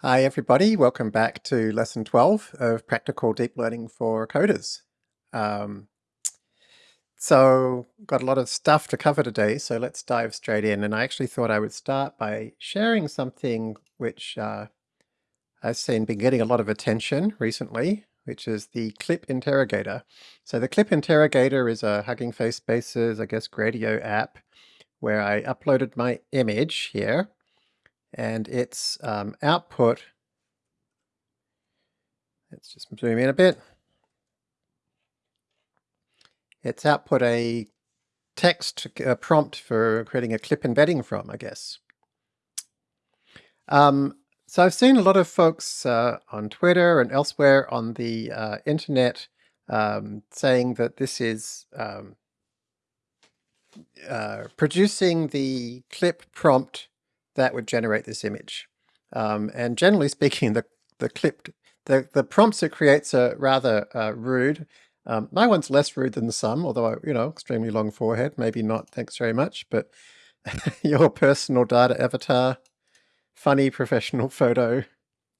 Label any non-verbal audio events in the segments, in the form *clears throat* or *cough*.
Hi everybody, welcome back to lesson 12 of Practical Deep Learning for Coders. Um, so got a lot of stuff to cover today, so let's dive straight in. And I actually thought I would start by sharing something which uh, I've seen been getting a lot of attention recently, which is the Clip Interrogator. So the Clip Interrogator is a Hugging Face Spaces, I guess, Gradio app where I uploaded my image here and its um, output, let's just zoom in a bit, its output a text a prompt for creating a clip embedding from, I guess. Um, so I've seen a lot of folks uh, on Twitter and elsewhere on the uh, internet um, saying that this is um, uh, producing the clip prompt that would generate this image. Um, and generally speaking, *laughs* the, the clip, the, the prompts it creates are rather uh, rude. Um, my one's less rude than some, although, I, you know, extremely long forehead, maybe not, thanks very much, but *laughs* your personal data avatar, funny professional *laughs* photo,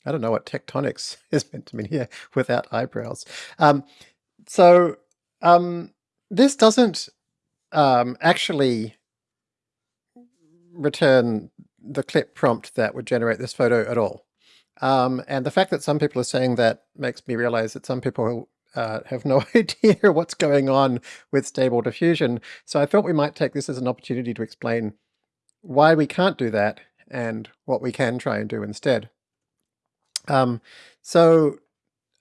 I don't know what tectonics is meant to mean here without eyebrows. Um, so um, this doesn't um, actually return the clip prompt that would generate this photo at all. Um, and the fact that some people are saying that makes me realize that some people uh, have no *laughs* idea what's going on with stable diffusion. So I thought we might take this as an opportunity to explain why we can't do that and what we can try and do instead. Um, so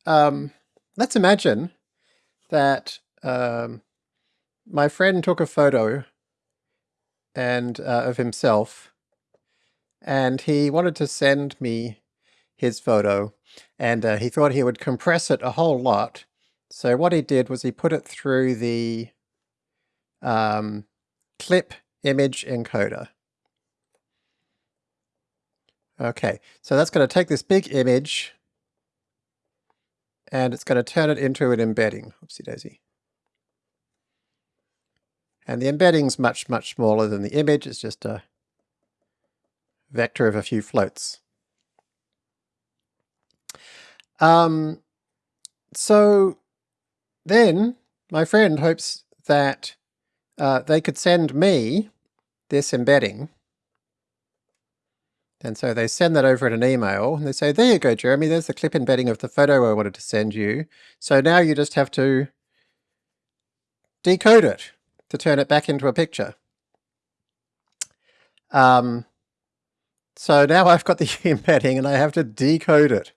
um, let's imagine that um, my friend took a photo and uh, of himself and he wanted to send me his photo and uh, he thought he would compress it a whole lot. So what he did was he put it through the um, clip image encoder. Okay, so that's going to take this big image and it's going to turn it into an embedding. Oopsie daisy. And the embedding's much, much smaller than the image. It's just a vector of a few floats. Um, so then my friend hopes that uh, they could send me this embedding. And so they send that over in an email and they say, there you go, Jeremy, there's the clip embedding of the photo I wanted to send you. So now you just have to decode it to turn it back into a picture. Um, so now I've got the *laughs* embedding and I have to decode it.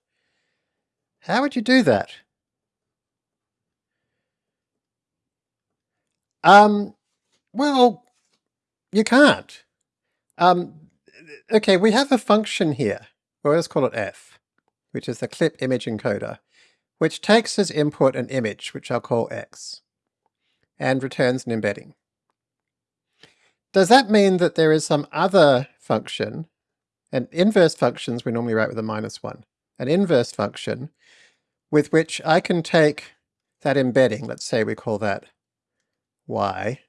How would you do that? Um, well, you can't. Um, okay, we have a function here, well let's call it f, which is the clip image encoder, which takes as input an image, which I'll call x, and returns an embedding. Does that mean that there is some other function and inverse functions we normally write with a minus one. An inverse function with which I can take that embedding, let's say we call that y,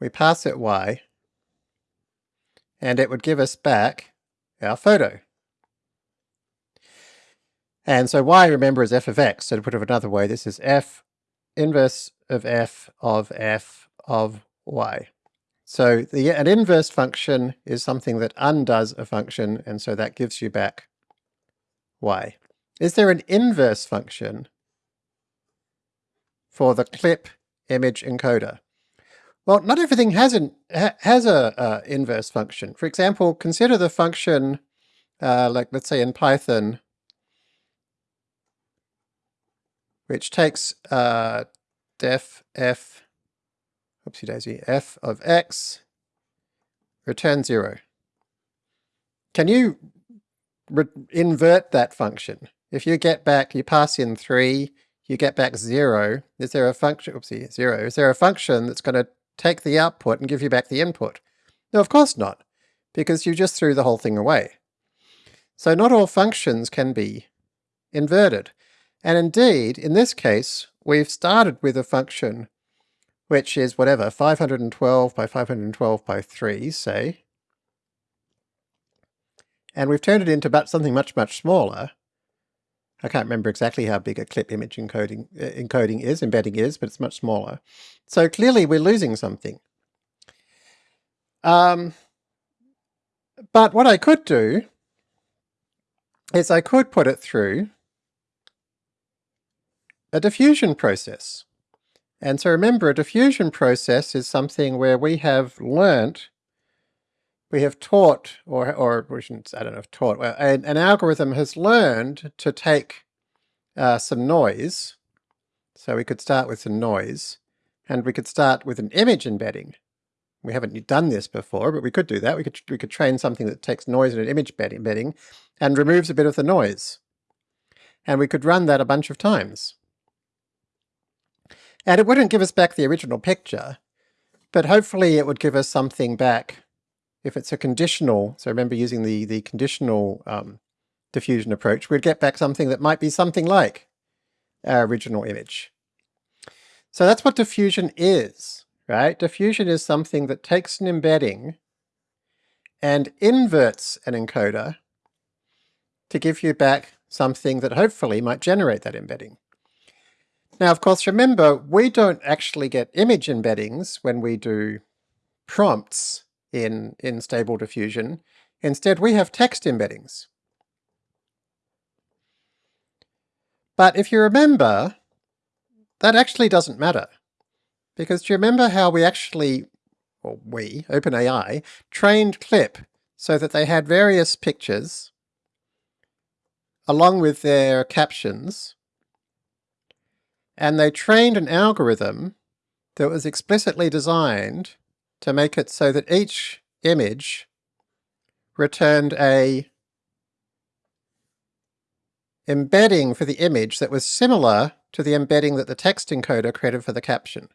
we pass it y, and it would give us back our photo. And so y, remember, is f of x. So to put it another way, this is f inverse of f of f of y. So the, an inverse function is something that undoes a function, and so that gives you back y. Is there an inverse function for the clip image encoder? Well, not everything has an ha, has a, a, inverse function. For example, consider the function, uh, like let's say in Python, which takes uh, def f oopsie daisy, f of x, return 0. Can you invert that function? If you get back, you pass in 3, you get back 0, is there a function, oopsie, 0, is there a function that's going to take the output and give you back the input? No, of course not, because you just threw the whole thing away. So not all functions can be inverted. And indeed, in this case, we've started with a function which is whatever, 512 by 512 by 3, say. And we've turned it into about something much, much smaller. I can't remember exactly how big a clip image encoding, uh, encoding is, embedding is, but it's much smaller. So clearly we're losing something. Um, but what I could do is I could put it through a diffusion process. And so remember, a diffusion process is something where we have learnt, we have taught, or, or we shouldn't, I don't know if taught, well, an, an algorithm has learned to take uh, some noise. So we could start with some noise, and we could start with an image embedding. We haven't done this before, but we could do that. We could, we could train something that takes noise in an image embedding and removes a bit of the noise. And we could run that a bunch of times. And it wouldn't give us back the original picture, but hopefully it would give us something back if it's a conditional, so remember using the, the conditional um, diffusion approach, we'd get back something that might be something like our original image. So that's what diffusion is, right? Diffusion is something that takes an embedding and inverts an encoder to give you back something that hopefully might generate that embedding. Now, of course, remember, we don't actually get image embeddings when we do prompts in, in Stable Diffusion. Instead, we have text embeddings. But if you remember, that actually doesn't matter. Because do you remember how we actually, or we, OpenAI, trained Clip so that they had various pictures along with their captions and they trained an algorithm that was explicitly designed to make it so that each image returned a embedding for the image that was similar to the embedding that the text encoder created for the caption.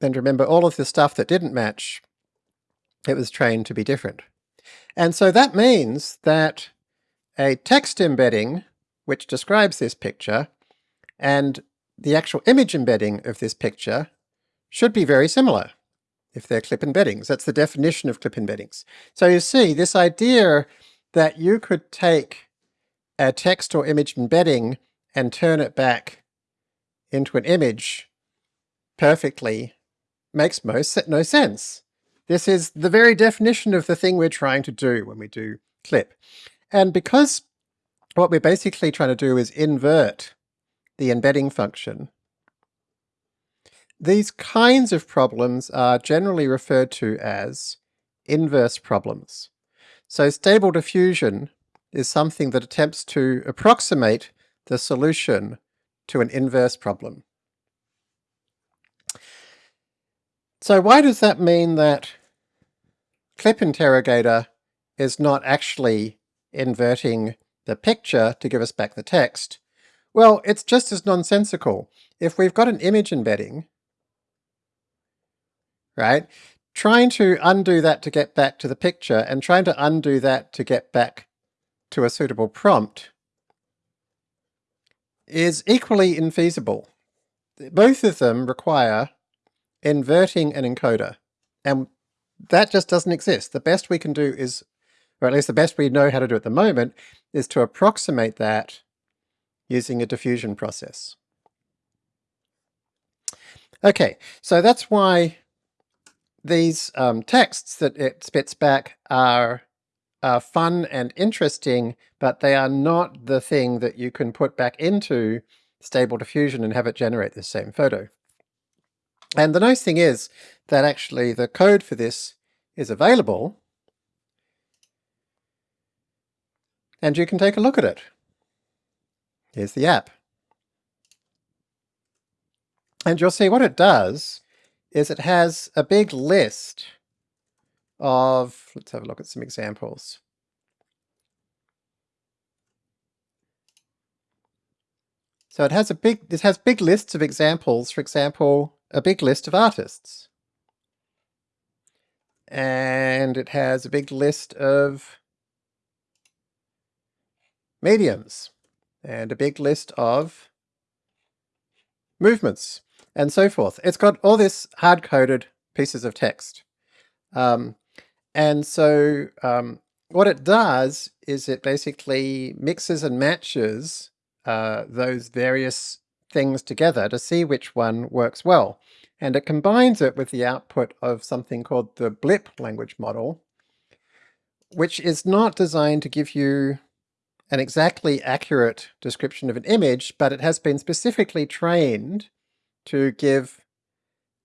And remember all of the stuff that didn't match, it was trained to be different. And so that means that a text embedding, which describes this picture, and the actual image embedding of this picture should be very similar if they're clip embeddings. That's the definition of clip embeddings. So you see, this idea that you could take a text or image embedding and turn it back into an image perfectly makes most no sense. This is the very definition of the thing we're trying to do when we do clip. And because what we're basically trying to do is invert the embedding function. These kinds of problems are generally referred to as inverse problems. So stable diffusion is something that attempts to approximate the solution to an inverse problem. So why does that mean that clip interrogator is not actually inverting the picture to give us back the text, well, it's just as nonsensical. If we've got an image embedding, right, trying to undo that to get back to the picture and trying to undo that to get back to a suitable prompt is equally infeasible. Both of them require inverting an encoder, and that just doesn't exist. The best we can do is, or at least the best we know how to do at the moment, is to approximate that using a diffusion process. Okay, so that's why these um, texts that it spits back are, are fun and interesting, but they are not the thing that you can put back into Stable Diffusion and have it generate the same photo. And the nice thing is that actually the code for this is available, and you can take a look at it. Here's the app. And you'll see what it does is it has a big list of, let's have a look at some examples. So it has a big, this has big lists of examples, for example, a big list of artists. And it has a big list of mediums and a big list of movements. and so forth. It's got all this hard-coded pieces of text. Um, and so um, what it does is it basically mixes and matches uh, those various things together to see which one works well. And it combines it with the output of something called the blip language model, which is not designed to give you an exactly accurate description of an image, but it has been specifically trained to give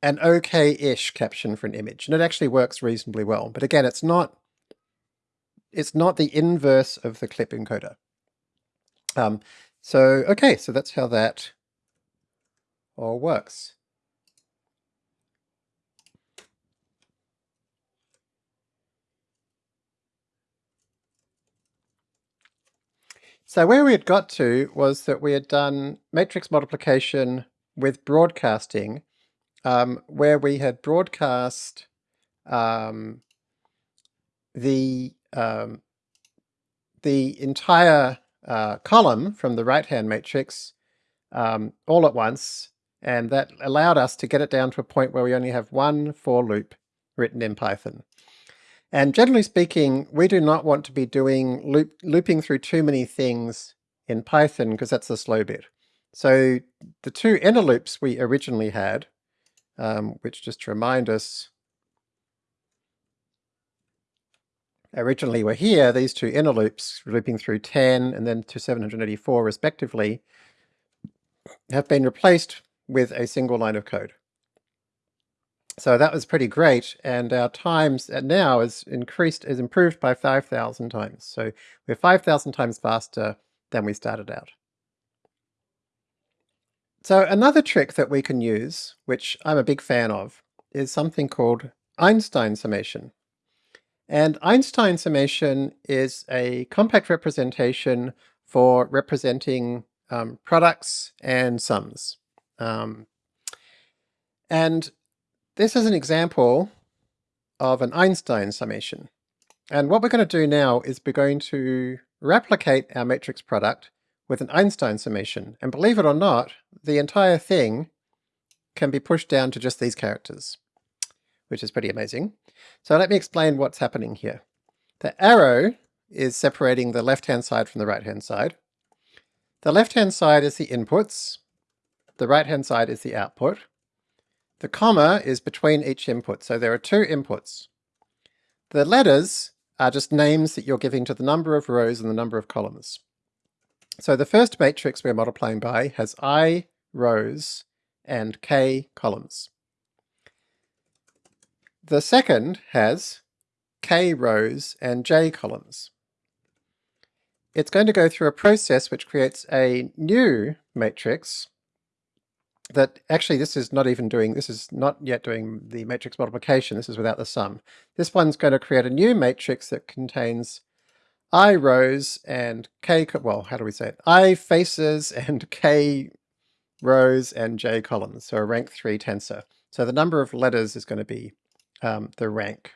an okay-ish caption for an image. And it actually works reasonably well. But again, it's not it's not the inverse of the clip encoder. Um, so, okay, so that's how that all works. So where we had got to was that we had done matrix multiplication with broadcasting, um, where we had broadcast um, the um, the entire uh, column from the right-hand matrix um, all at once, and that allowed us to get it down to a point where we only have one for loop written in Python. And generally speaking, we do not want to be doing loop, looping through too many things in Python because that's the slow bit. So the two inner loops we originally had, um, which just to remind us, originally were here, these two inner loops looping through 10 and then to 784 respectively, have been replaced with a single line of code. So that was pretty great, and our times now is increased, is improved by 5,000 times. So we're 5,000 times faster than we started out. So another trick that we can use, which I'm a big fan of, is something called Einstein summation. And Einstein summation is a compact representation for representing um, products and sums. Um, and this is an example of an Einstein summation. And what we're going to do now is we're going to replicate our matrix product with an Einstein summation. And believe it or not, the entire thing can be pushed down to just these characters, which is pretty amazing. So let me explain what's happening here. The arrow is separating the left-hand side from the right-hand side. The left-hand side is the inputs, the right-hand side is the output, the comma is between each input, so there are two inputs. The letters are just names that you're giving to the number of rows and the number of columns. So the first matrix we're multiplying by has i rows and k columns. The second has k rows and j columns. It's going to go through a process which creates a new matrix that actually this is not even doing, this is not yet doing the matrix multiplication, this is without the sum. This one's going to create a new matrix that contains i rows and k, well, how do we say it? i faces and k rows and j columns, so a rank 3 tensor. So the number of letters is going to be um, the rank.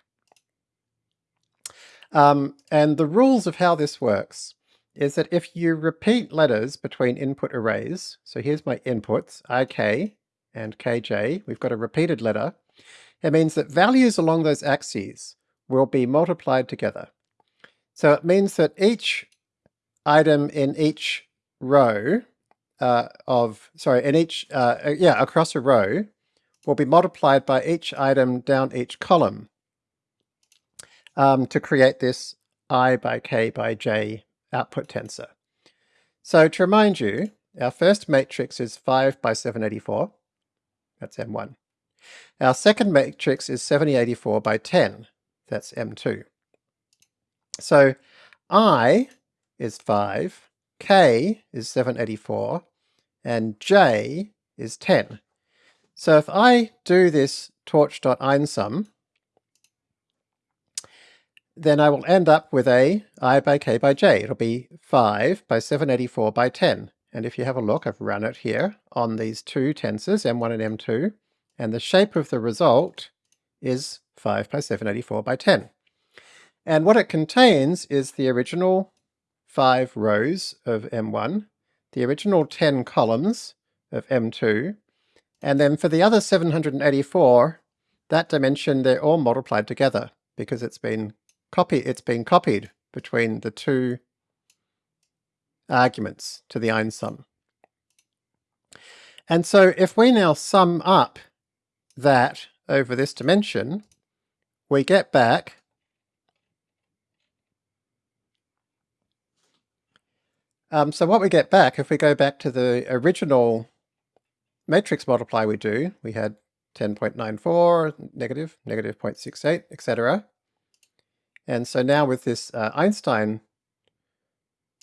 Um, and the rules of how this works is that if you repeat letters between input arrays, so here's my inputs, ik and kj, we've got a repeated letter, it means that values along those axes will be multiplied together. So it means that each item in each row uh, of, sorry, in each, uh, uh yeah, across a row will be multiplied by each item down each column um, to create this i by k by j output tensor. So to remind you, our first matrix is 5 by 784. That's M1. Our second matrix is 7084 by 10. That's M2. So I is 5, K is 784, and J is 10. So if I do this torch.einsum, then I will end up with a i by k by j. It'll be 5 by 784 by 10. And if you have a look, I've run it here on these two tensors, m1 and m2, and the shape of the result is 5 by 784 by 10. And what it contains is the original 5 rows of m1, the original 10 columns of m2, And then for the other 784, that dimension, they're all multiplied together because it's been copy it's been copied between the two arguments to the einsum. And so if we now sum up that over this dimension, we get back um, so what we get back, if we go back to the original matrix multiply we do, we had 10.94, negative, negative 0.68, etc. And so now with this uh, Einstein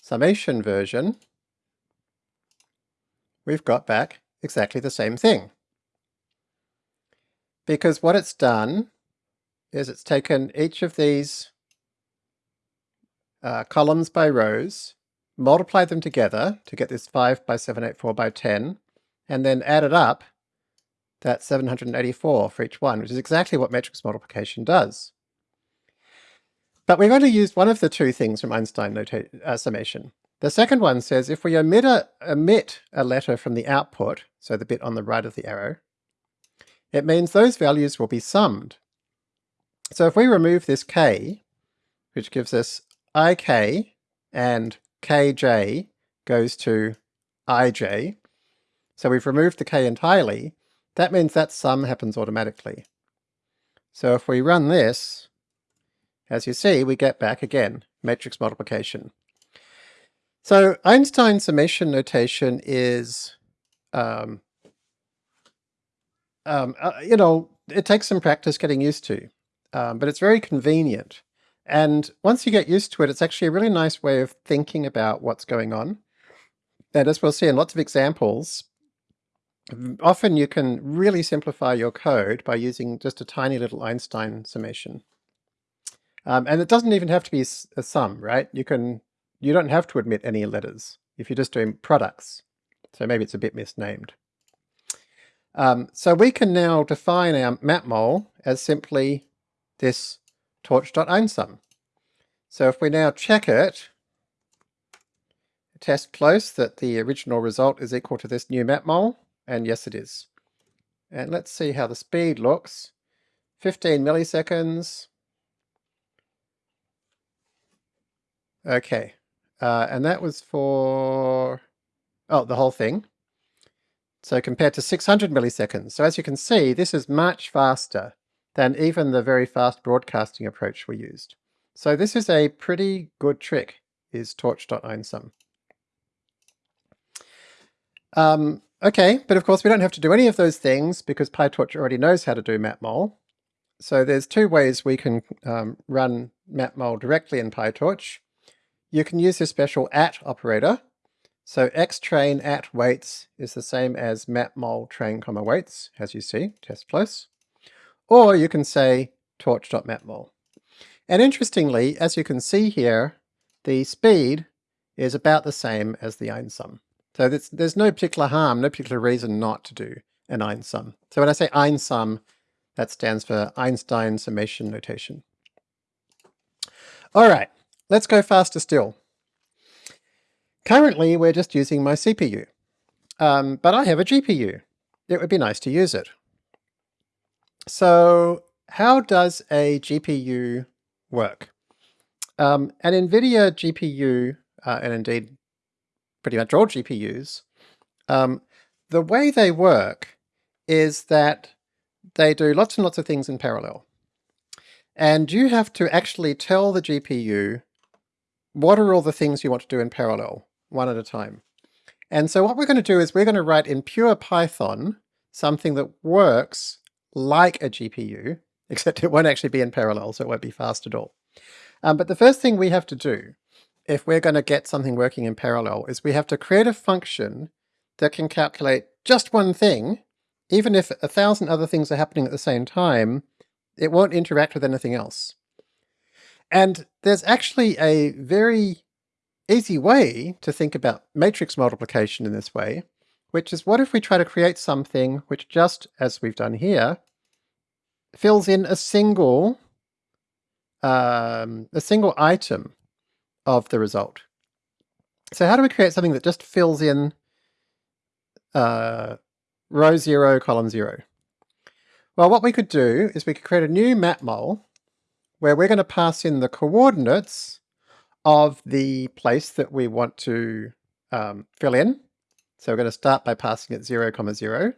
summation version, we've got back exactly the same thing. Because what it's done is it's taken each of these uh, columns by rows, multiplied them together to get this 5 by 784 by 10, and then added up that 784 for each one, which is exactly what matrix multiplication does. But we've only used one of the two things from Einstein uh, summation. The second one says if we omit a, omit a letter from the output, so the bit on the right of the arrow, it means those values will be summed. So if we remove this k, which gives us ik and kj goes to ij, so we've removed the k entirely, that means that sum happens automatically. So if we run this, as you see, we get back again, matrix multiplication. So Einstein summation notation is, um, um, uh, you know, it takes some practice getting used to, um, but it's very convenient. And once you get used to it, it's actually a really nice way of thinking about what's going on. And as we'll see in lots of examples, often you can really simplify your code by using just a tiny little Einstein summation. Um, and it doesn't even have to be a sum, right? You can, you don't have to admit any letters if you're just doing products. So maybe it's a bit misnamed. Um, so we can now define our matmul as simply this torch.einsum. So if we now check it, test close that the original result is equal to this new matmul, and yes it is. And let's see how the speed looks. 15 milliseconds. Okay, uh, and that was for, oh, the whole thing. So compared to 600 milliseconds. So as you can see, this is much faster than even the very fast broadcasting approach we used. So this is a pretty good trick, is torch.einsum. Um, Okay, but of course we don't have to do any of those things because PyTorch already knows how to do matmul. So there's two ways we can um, run matmul directly in PyTorch. You can use this special at operator. So xtrain at weights is the same as matmul train comma weights, as you see, test close. Or you can say torch.matmul. And interestingly, as you can see here, the speed is about the same as the einsum. So there's, there's no particular harm, no particular reason not to do an einsum. So when I say einsum, that stands for Einstein summation notation. All right, let's go faster still. Currently, we're just using my CPU, um, but I have a GPU. It would be nice to use it. So how does a GPU work? Um, an NVIDIA GPU, uh, and indeed pretty much all GPUs, um, the way they work is that they do lots and lots of things in parallel. And you have to actually tell the GPU what are all the things you want to do in parallel, one at a time. And so what we're going to do is we're going to write in pure Python something that works like a GPU, *laughs* except it won't actually be in parallel, so it won't be fast at all. Um, but the first thing we have to do if we're going to get something working in parallel is we have to create a function that can calculate just one thing, even if a thousand other things are happening at the same time, it won't interact with anything else. And there's actually a very easy way to think about matrix multiplication in this way, which is what if we try to create something which just, as we've done here, fills in a single um, a single item of the result. So how do we create something that just fills in uh, row 0, column 0. Well, what we could do is we could create a new map mole where we're going to pass in the coordinates of the place that we want to um, fill in. So we're going to start by passing it 0, comma 0.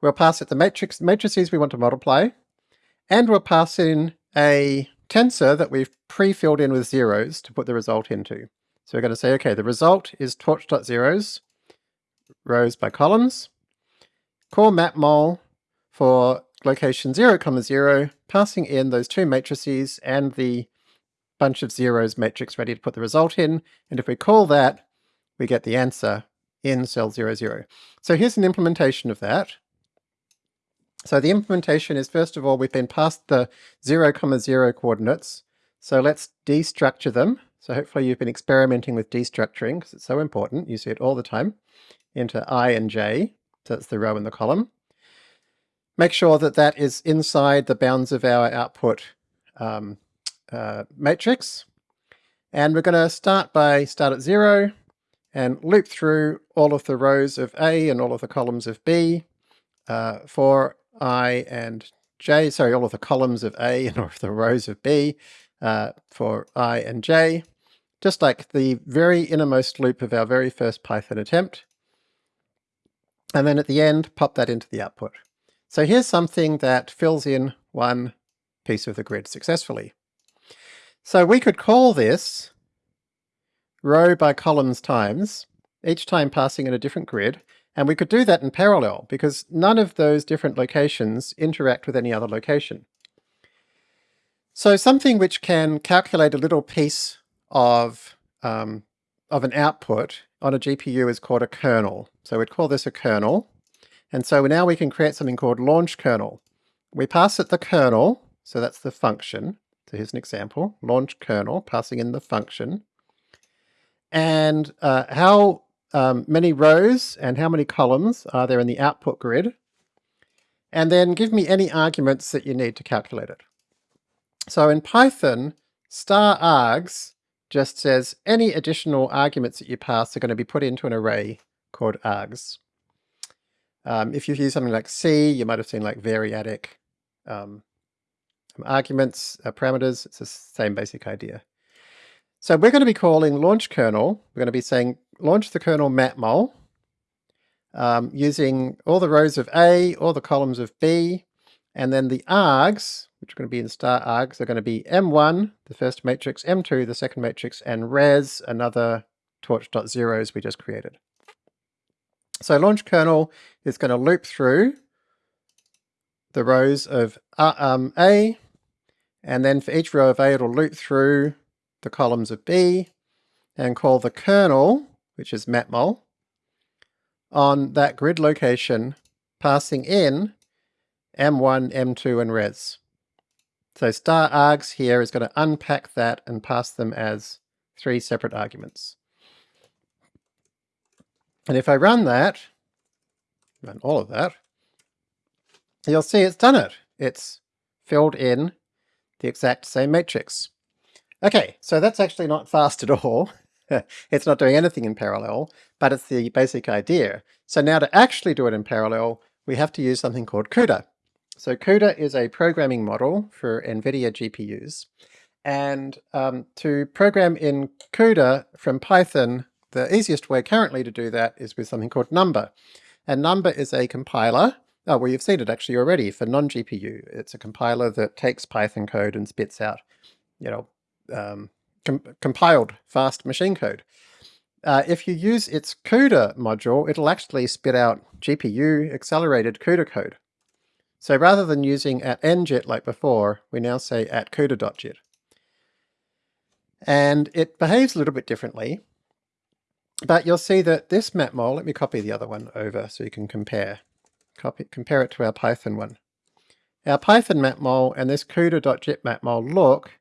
We'll pass it the matrix matrices we want to multiply, and we'll pass in a tensor that we've pre-filled in with zeros to put the result into. So we're going to say, okay, the result is torch.zeros, rows by columns, core matmul for location 0, comma 0, passing in those two matrices and the bunch of zeros matrix ready to put the result in. And if we call that, we get the answer in cell 00. So here's an implementation of that. So the implementation is, first of all, we've been passed the 0, comma 0 coordinates. So let's destructure them. So hopefully you've been experimenting with destructuring because it's so important. You see it all the time into i and j. So that's the row and the column. Make sure that that is inside the bounds of our output um, uh, matrix. And we're going to start by start at zero and loop through all of the rows of A and all of the columns of B uh, for I and J, sorry, all of the columns of A and all of the rows of B uh, for I and J, just like the very innermost loop of our very first Python attempt. And then at the end, pop that into the output. So here's something that fills in one piece of the grid successfully. So we could call this row by columns times, each time passing in a different grid, and we could do that in parallel because none of those different locations interact with any other location. So something which can calculate a little piece of, um, of an output on a GPU is called a kernel. So we'd call this a kernel. And so now we can create something called launch kernel. We pass it the kernel, so that's the function, so here's an example, launch kernel, passing in the function. And uh, how um, many rows and how many columns are there in the output grid? And then give me any arguments that you need to calculate it. So in Python, star args just says any additional arguments that you pass are going to be put into an array called args. Um, if you use something like C, you might have seen like variadic um, arguments, uh, parameters, it's the same basic idea. So we're going to be calling launch kernel, we're going to be saying launch the kernel matmul um, using all the rows of A, all the columns of B, and then the args, which are going to be in star args, are going to be M1, the first matrix, M2, the second matrix, and res, another torch.zeros we just created. So launch kernel is going to loop through the rows of uh, um, A, and then for each row of A, it'll loop through the columns of B and call the kernel, which is matmul, on that grid location, passing in M1, M2, and res. So star args here is going to unpack that and pass them as three separate arguments. And if I run that, run all of that, you'll see it's done it. It's filled in the exact same matrix. Okay, so that's actually not fast at all. *laughs* it's not doing anything in parallel, but it's the basic idea. So now to actually do it in parallel, we have to use something called CUDA. So CUDA is a programming model for NVIDIA GPUs. And um, to program in CUDA from Python, the easiest way currently to do that is with something called Numba. And Numba is a compiler Oh, well, you've seen it actually already for non-GPU. It's a compiler that takes Python code and spits out, you know, um, com compiled fast machine code. Uh, if you use its CUDA module, it'll actually spit out GPU accelerated CUDA code. So rather than using at njit like before, we now say at CUDA.jit. And it behaves a little bit differently, but you'll see that this matmul, let me copy the other one over so you can compare. Copy, compare it to our Python one. Our Python matmul and this CUDA.jit matmul look,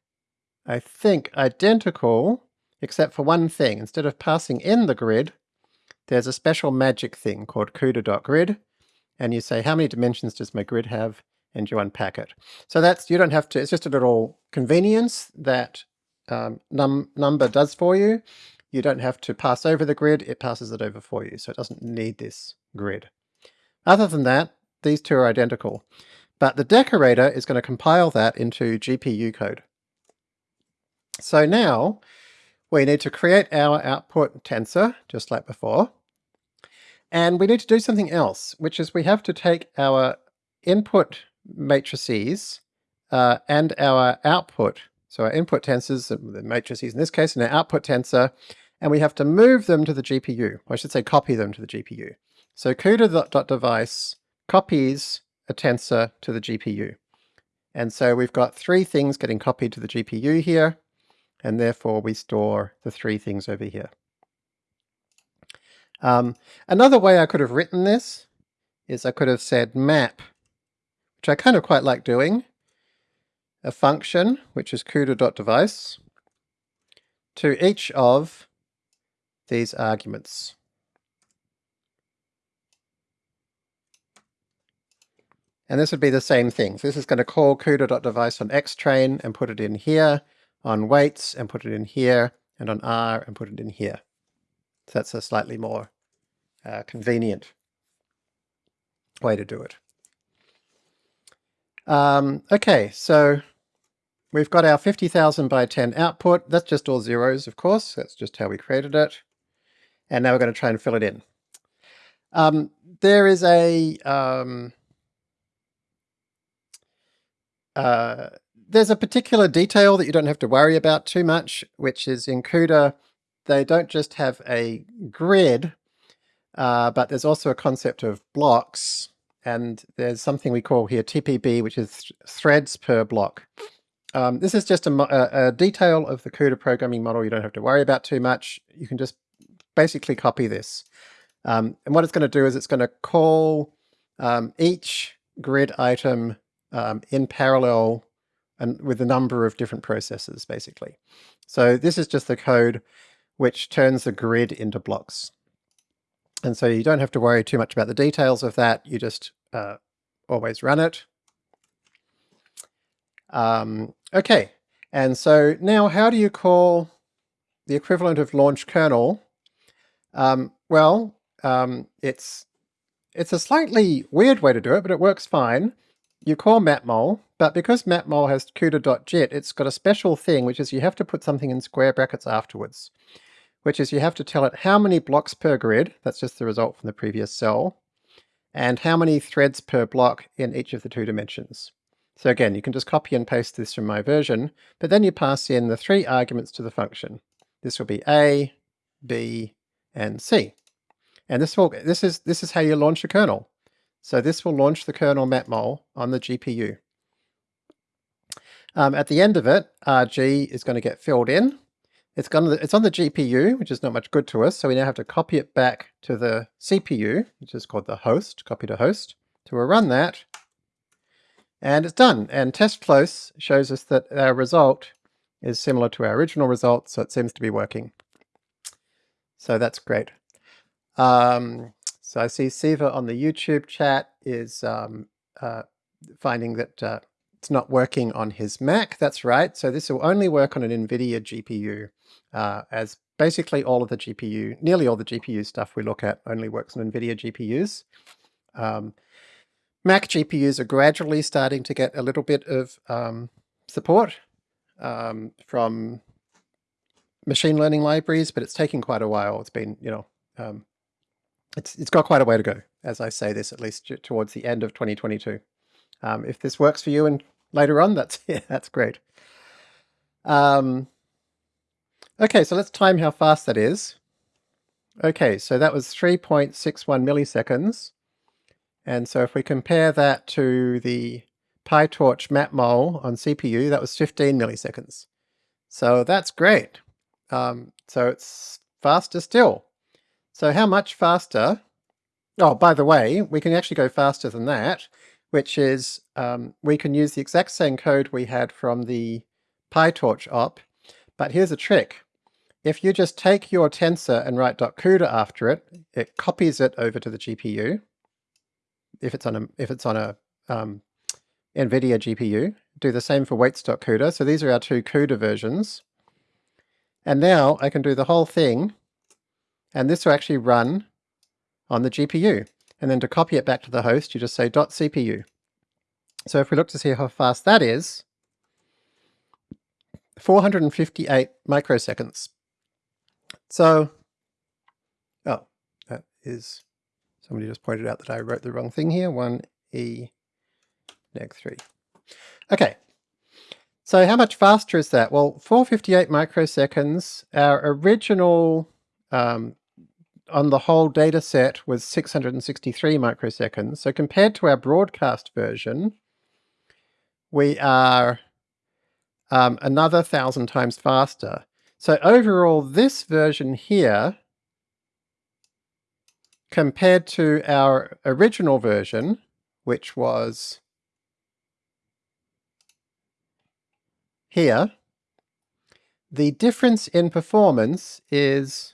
I think, identical, except for one thing. Instead of passing in the grid, there's a special magic thing called CUDA.grid, and you say, how many dimensions does my grid have? And you unpack it. So that's, you don't have to, it's just a little convenience that um, num Numba does for you. You don't have to pass over the grid, it passes it over for you, so it doesn't need this grid. Other than that, these two are identical. But the decorator is going to compile that into GPU code. So now we need to create our output tensor, just like before. And we need to do something else, which is we have to take our input matrices uh, and our output, so our input tensors, the matrices in this case, and our output tensor, and we have to move them to the GPU, I should say copy them to the GPU. So CUDA.device copies a tensor to the GPU. And so we've got three things getting copied to the GPU here, and therefore we store the three things over here. Um, another way I could have written this is I could have said map, which I kind of quite like doing, a function, which is CUDA.device, to each of these arguments. And this would be the same thing. So this is going to call CUDA.device on xtrain and put it in here, on weights and put it in here, and on R and put it in here. So that's a slightly more uh, convenient way to do it. Um, okay, so we've got our 50,000 by 10 output. That's just all zeros, of course. That's just how we created it. And now we're going to try and fill it in. Um, there is a um, uh, there's a particular detail that you don't have to worry about too much, which is in CUDA, they don't just have a grid, uh, but there's also a concept of blocks, and there's something we call here TPB, which is th threads per block. Um, this is just a, a, detail of the CUDA programming model you don't have to worry about too much. You can just basically copy this. Um, and what it's going to do is it's going to call um, each grid item um, in parallel and with a number of different processes, basically. So this is just the code which turns the grid into blocks. And so you don't have to worry too much about the details of that. You just uh, always run it. Um, okay, and so now how do you call the equivalent of launch kernel? Um, well, um, it's it's a slightly weird way to do it, but it works fine you call matmul, but because matmul has CUDA.jit, it's got a special thing, which is you have to put something in square brackets afterwards, which is you have to tell it how many blocks per grid, that's just the result from the previous cell, and how many threads per block in each of the two dimensions. So again, you can just copy and paste this from my version, but then you pass in the three arguments to the function. This will be A, B, and C. And this will this is this is how you launch a kernel. So this will launch the kernel matmul on the GPU. Um, at the end of it, RG is going to get filled in. It's, gonna, it's on the GPU, which is not much good to us, so we now have to copy it back to the CPU, which is called the host, copy to host. We'll run that, and it's done. And test close shows us that our result is similar to our original result, so it seems to be working. So that's great. Um, so I see Siva on the YouTube chat is um, uh, finding that uh, it's not working on his Mac. That's right. So this will only work on an NVIDIA GPU uh, as basically all of the GPU, nearly all the GPU stuff we look at only works on NVIDIA GPUs. Um, Mac GPUs are gradually starting to get a little bit of um, support um, from machine learning libraries, but it's taking quite a while. It's been, you know, um, it's, it's got quite a way to go, as I say this, at least towards the end of 2022. Um, if this works for you and later on, that's, *laughs* yeah, that's great. Um, okay, so let's time how fast that is. Okay, so that was 3.61 milliseconds. And so if we compare that to the PyTorch matmul on CPU, that was 15 milliseconds. So that's great. Um, so it's faster still. So how much faster? Oh, by the way, we can actually go faster than that, which is um, we can use the exact same code we had from the PyTorch op, but here's a trick. If you just take your tensor and write .cuda after it, it copies it over to the GPU. If it's on a if it's on a um, NVIDIA GPU, do the same for weights.cuda. So these are our two CUDA versions. And now I can do the whole thing and this will actually run on the GPU. and then to copy it back to the host, you just say .cpu. So if we look to see how fast that is, 458 microseconds. So, oh, that is, somebody just pointed out that I wrote the wrong thing here, 1e neg 3. Okay, so how much faster is that? Well, 458 microseconds, our original um, on the whole data set was 663 microseconds. So compared to our broadcast version, we are um, another thousand times faster. So overall, this version here, compared to our original version, which was here, the difference in performance is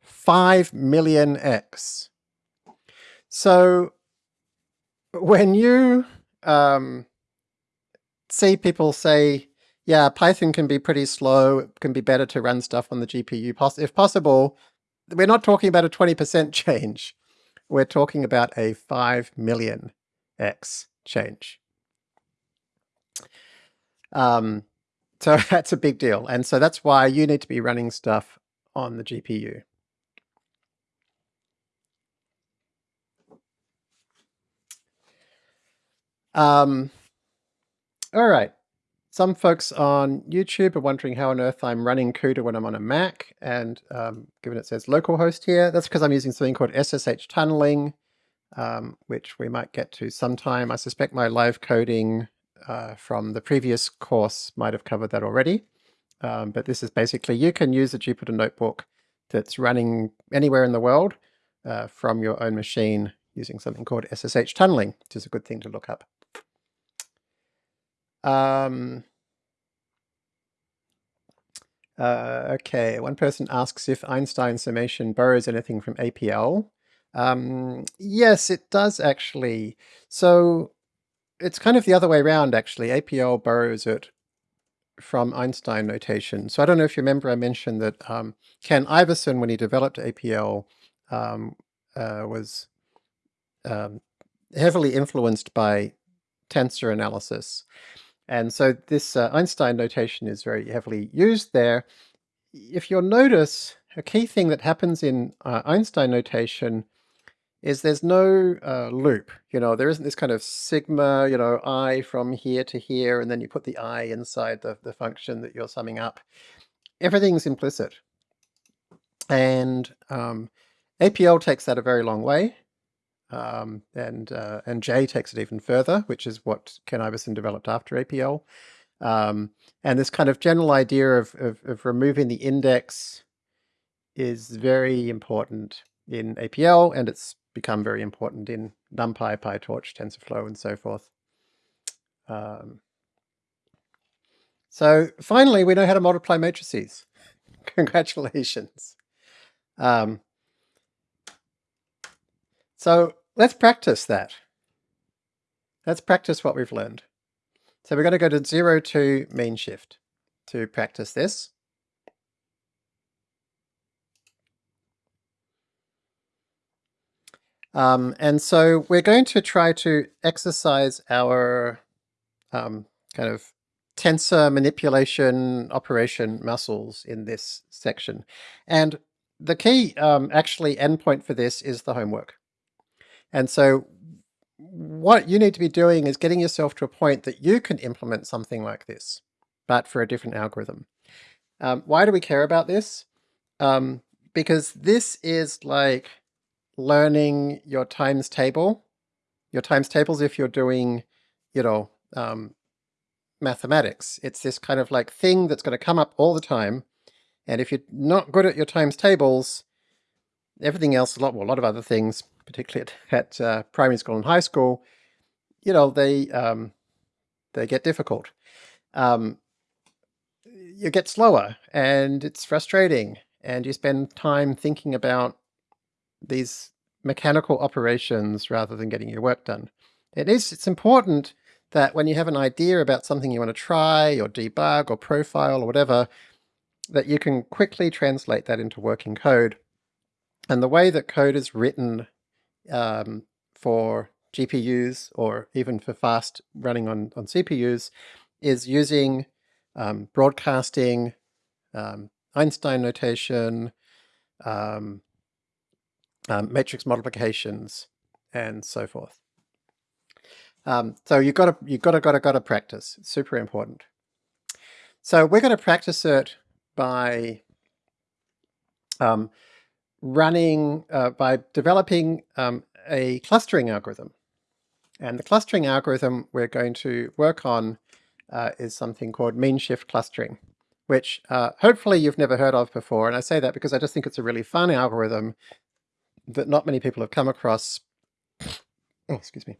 5 million x. So when you um, see people say, yeah, Python can be pretty slow, it can be better to run stuff on the GPU, if possible, we're not talking about a 20% change. We're talking about a 5 million x change. Um, so *laughs* that's a big deal. And so that's why you need to be running stuff on the GPU. Um, all right. Some folks on YouTube are wondering how on earth I'm running CUDA when I'm on a Mac, and um, given it says localhost here, that's because I'm using something called SSH tunneling, um, which we might get to sometime. I suspect my live coding uh, from the previous course might have covered that already. Um, but this is basically, you can use a Jupyter notebook that's running anywhere in the world uh, from your own machine using something called SSH tunneling, which is a good thing to look up. Um, uh, okay, one person asks if Einstein summation borrows anything from APL. Um, yes, it does actually. So it's kind of the other way around, actually. APL borrows it from Einstein notation. So I don't know if you remember I mentioned that um, Ken Iverson, when he developed APL, um, uh, was um, heavily influenced by tensor analysis. And so this uh, Einstein notation is very heavily used there. If you'll notice, a key thing that happens in uh, Einstein notation is there's no uh, loop. You know, there isn't this kind of sigma, you know, i from here to here, and then you put the i inside the, the function that you're summing up. Everything's implicit. And um, APL takes that a very long way. Um, and uh, and J takes it even further, which is what Ken Iverson developed after APL. Um, and this kind of general idea of, of, of removing the index is very important in APL, and it's become very important in NumPy, PyTorch, TensorFlow, and so forth. Um, so finally, we know how to multiply matrices. *laughs* Congratulations. Um, so let's practice that. Let's practice what we've learned. So we're going to go to 0 to mean shift to practice this. Um, and so we're going to try to exercise our um, kind of tensor manipulation operation muscles in this section. And the key um, actually endpoint for this is the homework. And so what you need to be doing is getting yourself to a point that you can implement something like this, but for a different algorithm. Um, why do we care about this? Um, because this is like learning your times table, your times tables if you're doing, you know, um, mathematics. It's this kind of like thing that's going to come up all the time. And if you're not good at your times tables, everything else, a lot, well, a lot of other things, particularly at, *laughs* at uh, primary school and high school, you know, they um, they get difficult. Um, you get slower and it's frustrating and you spend time thinking about these mechanical operations rather than getting your work done. It is, it's important that when you have an idea about something you want to try or debug or profile or whatever, that you can quickly translate that into working code And the way that code is written um, for GPUs or even for fast running on, on CPUs is using um, broadcasting, um, Einstein notation, um, um, matrix multiplications, and so forth. Um, so you've got to, you've got to, got to, got to practice. It's super important. So we're going to practice it by um, running, uh, by developing um, a clustering algorithm. And the clustering algorithm we're going to work on uh, is something called mean shift clustering, which uh, hopefully you've never heard of before. And I say that because I just think it's a really fun algorithm that not many people have come across. Oh, excuse me.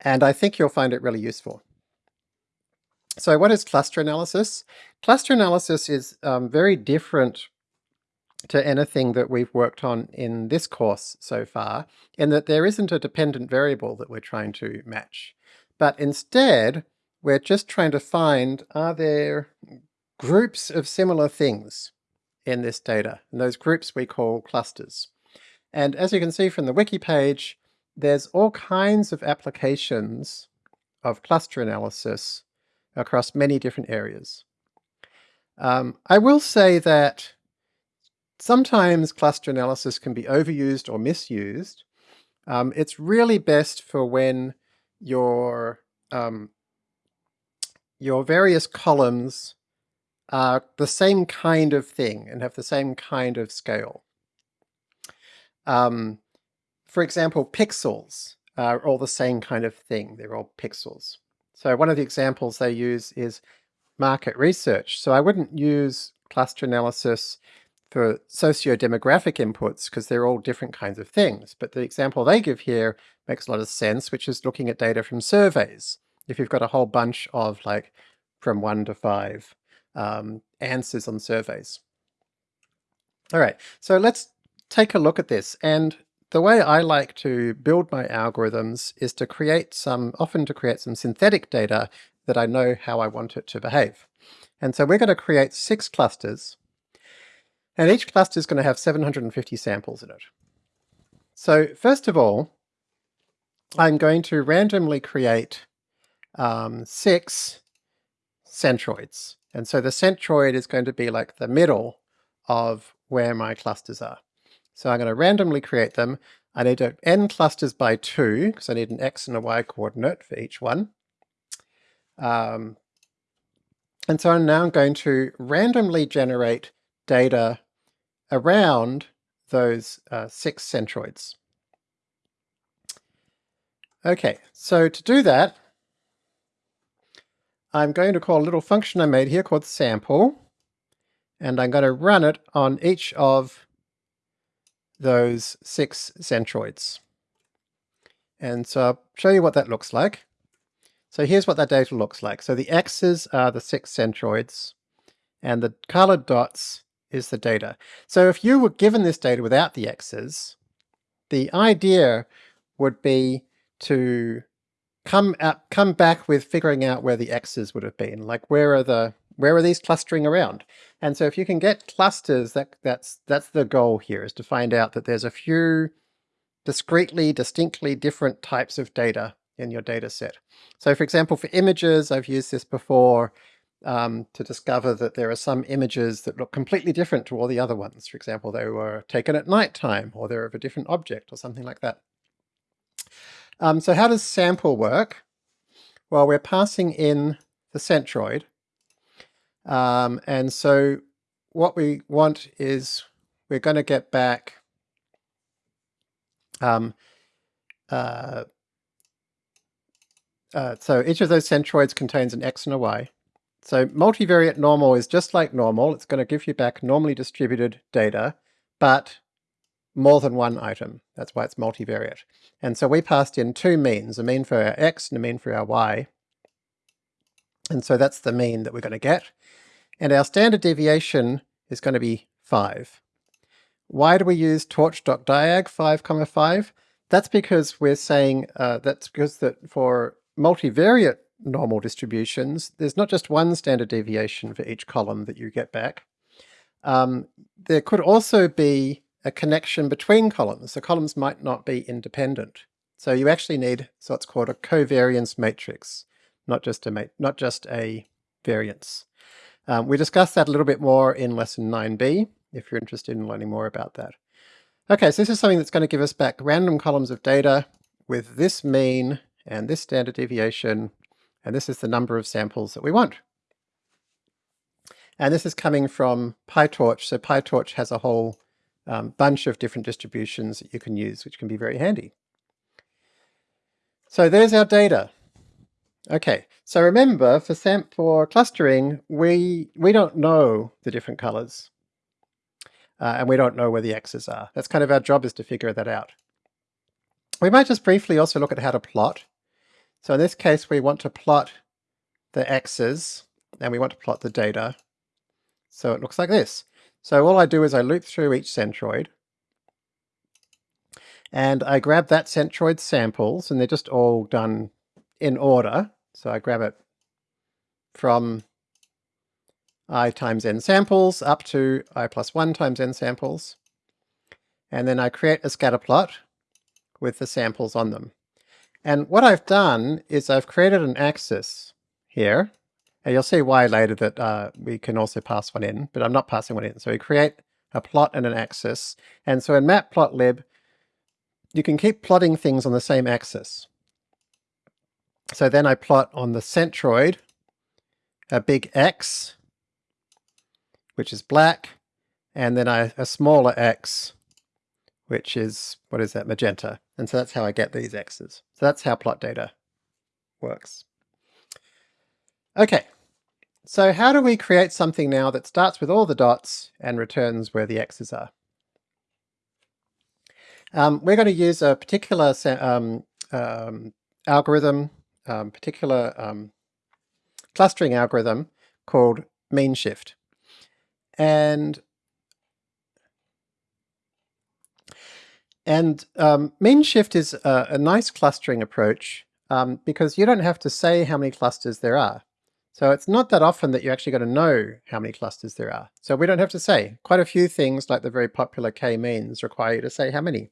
And I think you'll find it really useful. So what is cluster analysis? Cluster analysis is um, very different to anything that we've worked on in this course so far, in that there isn't a dependent variable that we're trying to match. But instead, we're just trying to find, are there groups of similar things in this data? And those groups we call clusters. And as you can see from the wiki page, there's all kinds of applications of cluster analysis across many different areas. Um, I will say that Sometimes cluster analysis can be overused or misused. Um, it's really best for when your um, your various columns are the same kind of thing and have the same kind of scale. Um, for example, pixels are all the same kind of thing. They're all pixels. So one of the examples they use is market research. So I wouldn't use cluster analysis for socio-demographic inputs because they're all different kinds of things. But the example they give here makes a lot of sense, which is looking at data from surveys. If you've got a whole bunch of like from one to five um, answers on surveys. All right, so let's take a look at this. And the way I like to build my algorithms is to create some, often to create some synthetic data that I know how I want it to behave. And so we're going to create six clusters and each cluster is going to have 750 samples in it. So first of all, I'm going to randomly create um, six centroids. And so the centroid is going to be like the middle of where my clusters are. So I'm going to randomly create them. I need to n clusters by two, because I need an x and a y coordinate for each one. Um, and so I'm now going to randomly generate data around those uh, six centroids. Okay, so to do that, I'm going to call a little function I made here called sample, and I'm going to run it on each of those six centroids. And so I'll show you what that looks like. So here's what that data looks like. So the x's are the six centroids, and the colored dots is the data. So if you were given this data without the x's, the idea would be to come up, come back with figuring out where the x's would have been. Like where are the where are these clustering around? And so if you can get clusters, that that's that's the goal here is to find out that there's a few discretely, distinctly different types of data in your data set. So for example, for images, I've used this before um, to discover that there are some images that look completely different to all the other ones. For example, they were taken at night time, or they're of a different object, or something like that. Um, so how does sample work? Well, we're passing in the centroid. Um, and so what we want is we're going to get back um, uh, uh, so each of those centroids contains an x and a y. So multivariate normal is just like normal. It's going to give you back normally distributed data, but more than one item. That's why it's multivariate. And so we passed in two means, a mean for our x and a mean for our y. And so that's the mean that we're going to get. And our standard deviation is going to be 5. Why do we use torch.diag 5, comma 5? That's because we're saying, uh, that's because that for multivariate normal distributions, there's not just one standard deviation for each column that you get back. Um, there could also be a connection between columns. The columns might not be independent. So you actually need what's called a covariance matrix, not just a not just a variance. Um, we discussed that a little bit more in lesson 9b, if you're interested in learning more about that. Okay, so this is something that's going to give us back random columns of data with this mean and this standard deviation, and this is the number of samples that we want. And this is coming from PyTorch, so PyTorch has a whole um, bunch of different distributions that you can use, which can be very handy. So there's our data. Okay, so remember for SAMP for clustering, we we don't know the different colors. Uh, and we don't know where the x's are. That's kind of our job is to figure that out. We might just briefly also look at how to plot. So in this case, we want to plot the x's, and we want to plot the data. So it looks like this. So all I do is I loop through each centroid, and I grab that centroid samples, and they're just all done in order. So I grab it from i times n samples up to i plus 1 times n samples. And then I create a scatter plot with the samples on them. And what I've done is I've created an axis here. And you'll see why later that uh, we can also pass one in, but I'm not passing one in. So we create a plot and an axis. And so in matplotlib, you can keep plotting things on the same axis. So then I plot on the centroid a big X, which is black, and then I, a smaller X, which is, what is that, magenta. And so that's how I get these X's. So that's how plot data works. Okay, so how do we create something now that starts with all the dots and returns where the X's are? Um, we're going to use a particular um, um, algorithm um, particular um, clustering algorithm called mean shift. And and um, mean shift is a, a, nice clustering approach because you don't have to say how many clusters there are. So it's not that often that you actually got to know how many clusters there are. So we don't have to say. Quite a few things like the very popular k-means require you to say how many.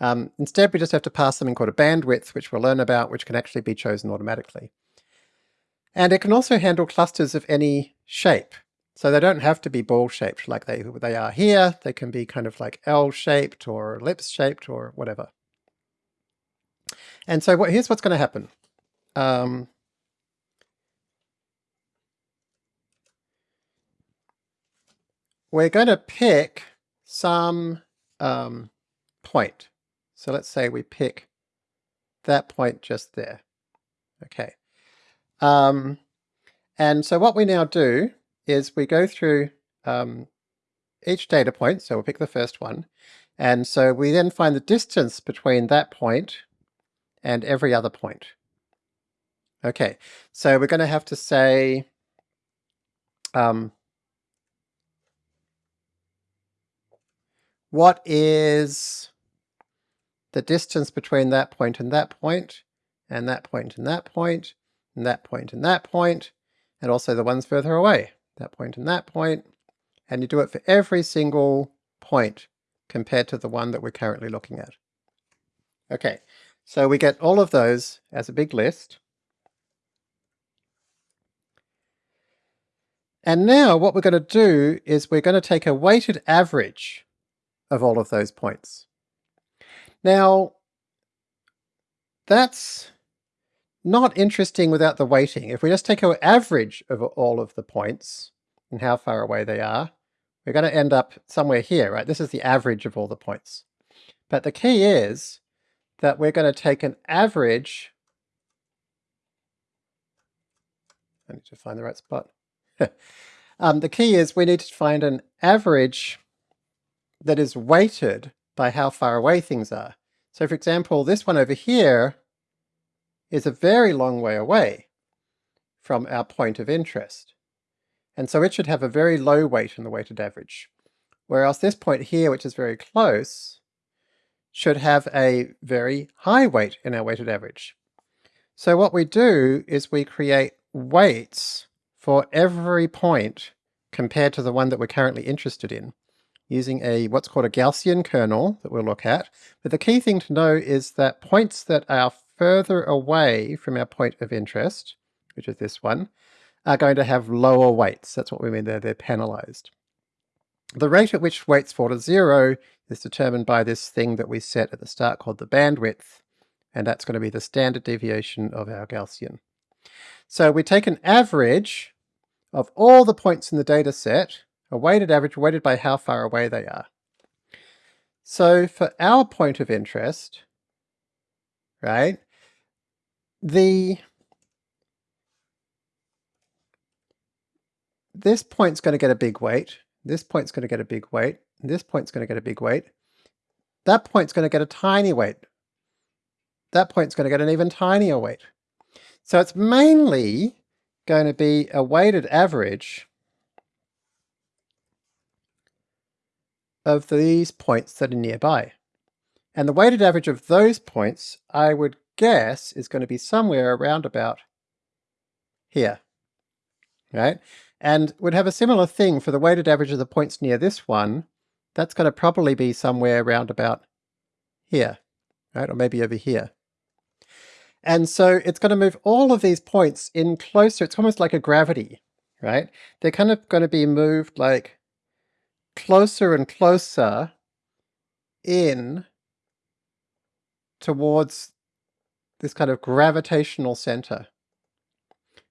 Um, instead, we just have to pass something called a bandwidth, which we'll learn about, which can actually be chosen automatically. And it can also handle clusters of any shape. So they don't have to be ball-shaped like they, they are here. They can be kind of like L-shaped or ellipse-shaped or whatever. And so what, here's what's going to happen. Um, we're going to pick some um, point. So let's say we pick that point just there. Okay. Um, and so what we now do is we go through um, each data point, so we'll pick the first one, and so we then find the distance between that point and every other point. Okay, so we're going to have to say um, what is the distance between that point and that point, and that point and that point, and that point and that point, and also the ones further away, that point and that point, and you do it for every single point compared to the one that we're currently looking at. Okay, so we get all of those as a big list. And now what we're going to do is we're going to take a weighted average of all of those points. Now, that's not interesting without the weighting. If we just take our average of all of the points and how far away they are, we're going to end up somewhere here, right? This is the average of all the points. But the key is that we're going to take an average I need to find the right spot. *laughs* um, the key is we need to find an average that is weighted by how far away things are. So for example, this one over here is a very long way away from our point of interest. And so it should have a very low weight in the weighted average. Whereas this point here, which is very close, should have a very high weight in our weighted average. So what we do is we create weights for every point compared to the one that we're currently interested in using a what's called a Gaussian kernel that we'll look at. But the key thing to know is that points that are further away from our point of interest, which is this one, are going to have lower weights. That's what we mean there, they're penalized. The rate at which weights fall to zero is determined by this thing that we set at the start called the bandwidth, and that's going to be the standard deviation of our Gaussian. So we take an average of all the points in the data set, a weighted average weighted by how far away they are. So for our point of interest, right, the this point's going to get a big weight, this point's going to get a big weight, this point's going to get a big weight, that point's going to get a tiny weight, that point's going to get an even tinier weight. So it's mainly going to be a weighted average of these points that are nearby. And the weighted average of those points, I would guess, is going to be somewhere around about here, right? And would have a similar thing for the weighted average of the points near this one. That's going to probably be somewhere around about here, right? Or maybe over here. And so it's going to move all of these points in closer. It's almost like a gravity, right? They're kind of going to be moved like closer and closer in towards this kind of gravitational center.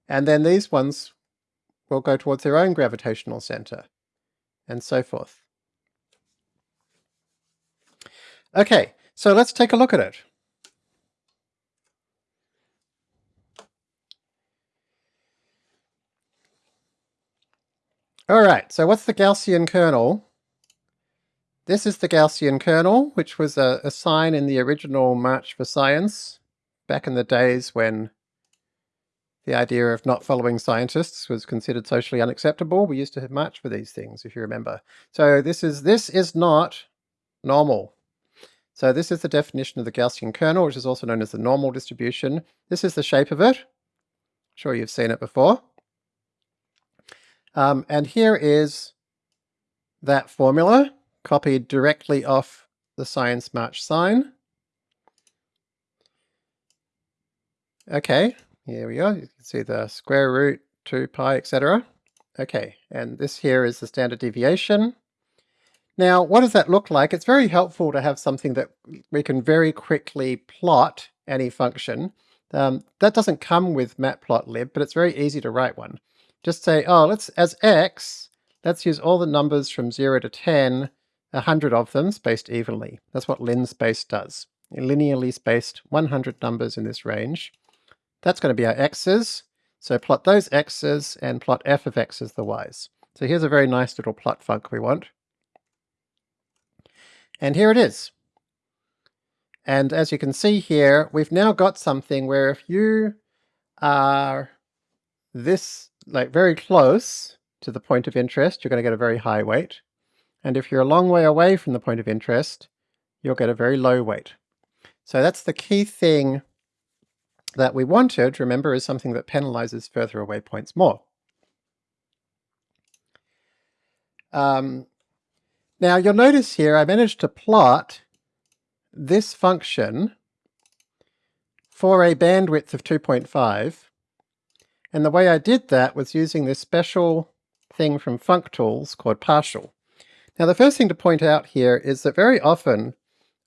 And then these ones will go towards their own gravitational center, and so forth. Okay, so let's take a look at it. Alright, so what's the Gaussian kernel? This is the Gaussian kernel, which was a, a, sign in the original March for Science, back in the days when the idea of not following scientists was considered socially unacceptable. We used to have march for these things, if you remember. So this is, this is not normal. So this is the definition of the Gaussian kernel, which is also known as the normal distribution. This is the shape of it. I'm sure you've seen it before. Um, and here is that formula copied directly off the Science March sign. Okay, here we are. You can see the square root, 2 pi, etc. Okay, and this here is the standard deviation. Now, what does that look like? It's very helpful to have something that we can very quickly plot any function. Um, that doesn't come with matplotlib, but it's very easy to write one just say, oh, let's as x, let's use all the numbers from 0 to 10, 100 of them spaced evenly. That's what linspace does. Linearly spaced 100 numbers in this range. That's going to be our x's. So plot those x's and plot f of x as the y's. So here's a very nice little plot func we want. And here it is. And as you can see here, we've now got something where if you are this like very close to the point of interest, you're going to get a very high weight. And if you're a long way away from the point of interest, you'll get a very low weight. So that's the key thing that we wanted, remember, is something that penalizes further away points more. Um, now you'll notice here I managed to plot this function for a bandwidth of 2.5 and the way I did that was using this special thing from FuncTools called partial. Now the first thing to point out here is that very often,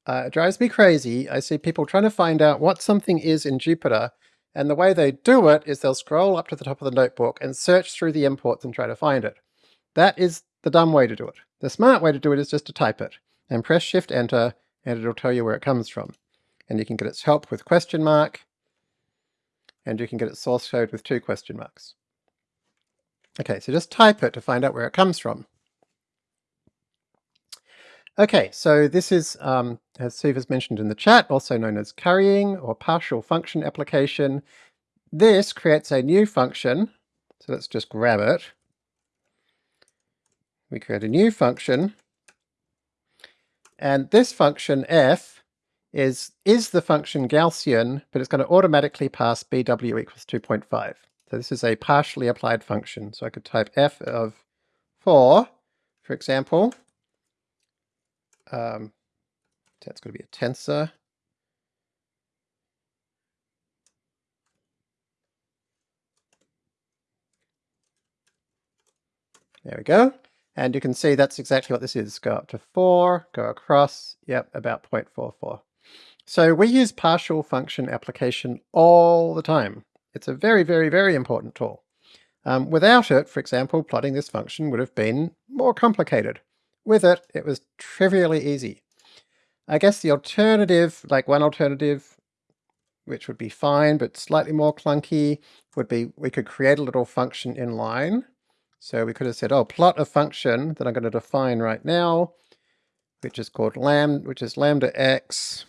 uh, it drives me crazy, I see people trying to find out what something is in Jupyter, and the way they do it is they'll scroll up to the top of the notebook and search through the imports and try to find it. That is the dumb way to do it. The smart way to do it is just to type it, and press Shift Enter, and it'll tell you where it comes from. And you can get its help with question mark, and you can get its source code with two question marks. Okay, so just type it to find out where it comes from. Okay, so this is, um, as Steve has mentioned in the chat, also known as currying or partial function application. This creates a new function, so let's just grab it. We create a new function, and this function f is, is the function Gaussian, but it's going to automatically pass bw equals 2.5. So this is a partially applied function. So I could type f of 4, for example, um, that's going to be a tensor. There we go. And you can see that's exactly what this is. Go up to 4, go across, yep, about 0.44. So we use partial function application all the time. It's a very, very, very important tool. Um, without it, for example, plotting this function would have been more complicated. With it, it was trivially easy. I guess the alternative, like one alternative, which would be fine, but slightly more clunky, would be we could create a little function in line. So we could have said, oh, plot a function that I'm going to define right now, which is called lambda, which is lambda x,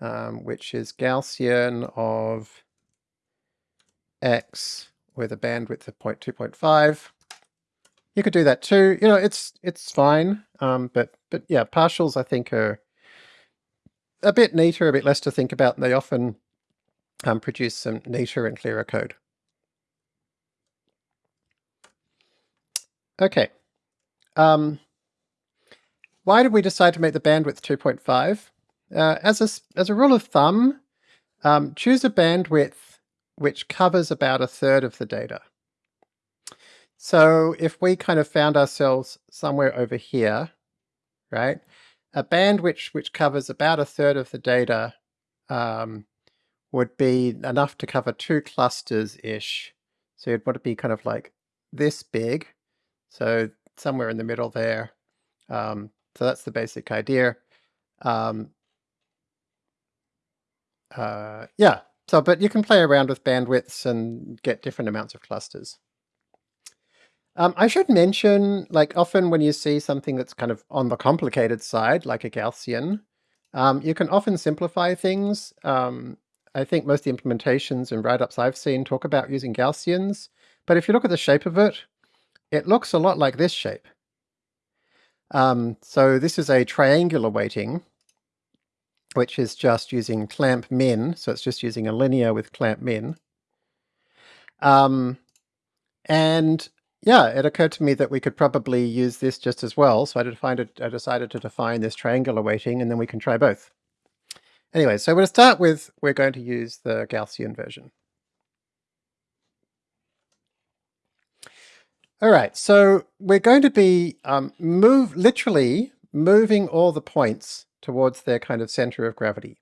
um, which is Gaussian of x with a bandwidth of 0.2.5. You could do that too. You know, it's it's fine. Um, but but yeah, partials I think are a bit neater, a bit less to think about, and they often um, produce some neater and clearer code. Okay. Um, why did we decide to make the bandwidth 2.5? Uh, as, a, as a rule of thumb, um, choose a bandwidth which covers about a third of the data. So if we kind of found ourselves somewhere over here, right, a bandwidth which, covers about a third of the data um, would be enough to cover two clusters-ish. So you'd want to be kind of like this big, so somewhere in the middle there. Um, so that's the basic idea. Um, uh, yeah, so but you can play around with bandwidths and get different amounts of clusters. Um, I should mention, like often when you see something that's kind of on the complicated side, like a Gaussian, um, you can often simplify things. Um, I think most of the implementations and write-ups I've seen talk about using Gaussians, but if you look at the shape of it, it looks a lot like this shape. Um, so this is a triangular weighting, which is just using clamp min, so it's just using a linear with clamp min. Um, and yeah, it occurred to me that we could probably use this just as well, so I, defined I decided to define this triangular weighting, and then we can try both. Anyway, so to start with, we're going to use the Gaussian version. All right, so we're going to be um, move literally moving all the points towards their kind of center of gravity.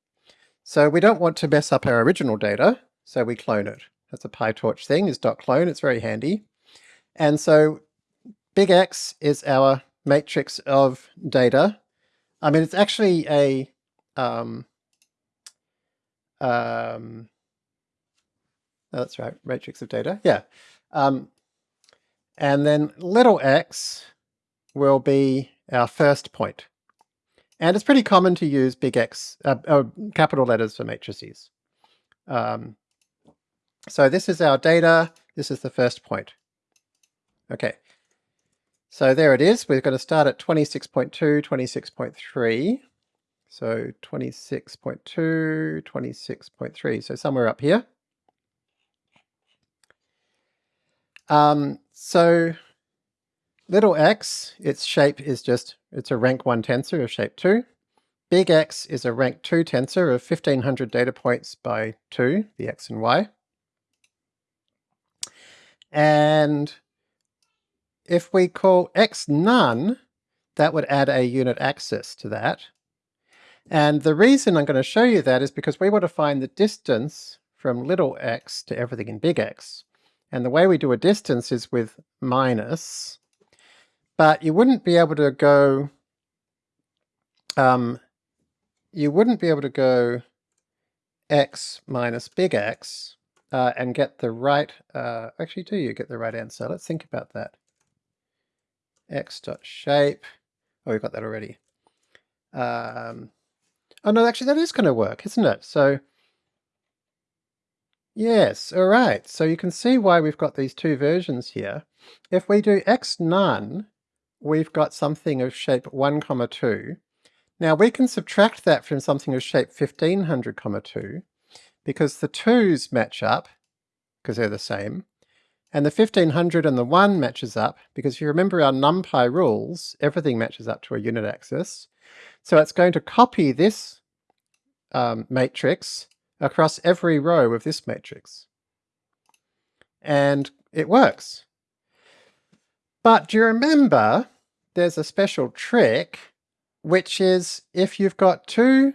So we don't want to mess up our original data, so we clone it. That's a PyTorch thing, is dot .clone, it's very handy. And so big X is our matrix of data. I mean, it's actually a, um, um, oh, that's right, matrix of data, yeah. Um, and then little x will be our first point. And it's pretty common to use big X, uh, uh, capital letters for matrices. Um, so this is our data, this is the first point. Okay, so there it is. We're going to start at 26.2, 26.3. So 26.2, 26.3, so somewhere up here. Um, so little x, its shape is just, it's a rank 1 tensor of shape 2. Big X is a rank 2 tensor of 1500 data points by 2, the x and y. And if we call x none, that would add a unit axis to that. And the reason I'm going to show you that is because we want to find the distance from little x to everything in big X. And the way we do a distance is with minus, but you wouldn't be able to go, um, you wouldn't be able to go x minus big X uh, and get the right, uh, actually do you get the right answer? Let's think about that x dot shape. Oh, we've got that already. Um, oh no, actually that is going to work, isn't it? So yes, all right. So you can see why we've got these two versions here. If we do x none, we've got something of shape 1 comma 2. Now we can subtract that from something of shape 1500 comma 2 because the 2's match up because they're the same And the 1500 and the 1 matches up, because if you remember our NumPy rules, everything matches up to a unit axis. So it's going to copy this um, matrix across every row of this matrix. And it works. But do you remember there's a special trick, which is if you've got two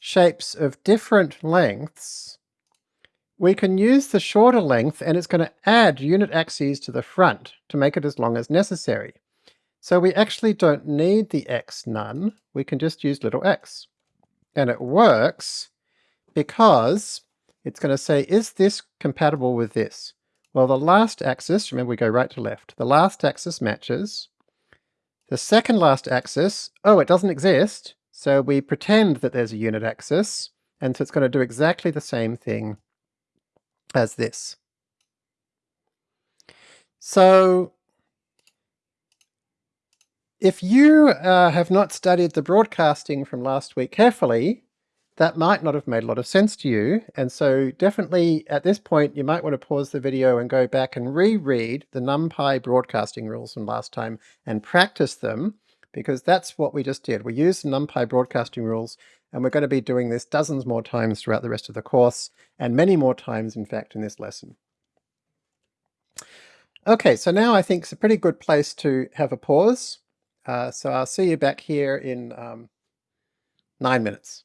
shapes of different lengths, we can use the shorter length and it's going to add unit axes to the front to make it as long as necessary. So we actually don't need the x none, we can just use little x. And it works because it's going to say, is this compatible with this? Well, the last axis, remember we go right to left, the last axis matches. The second last axis, oh, it doesn't exist, so we pretend that there's a unit axis, and so it's going to do exactly the same thing as this. So if you uh, have not studied the broadcasting from last week carefully, that might not have made a lot of sense to you. And so definitely at this point, you might want to pause the video and go back and reread the NumPy broadcasting rules from last time and practice them, because that's what we just did. We used NumPy broadcasting rules, and we're going to be doing this dozens more times throughout the rest of the course, and many more times, in fact, in this lesson. Okay, so now I think it's a pretty good place to have a pause. Uh, so I'll see you back here in um, nine minutes.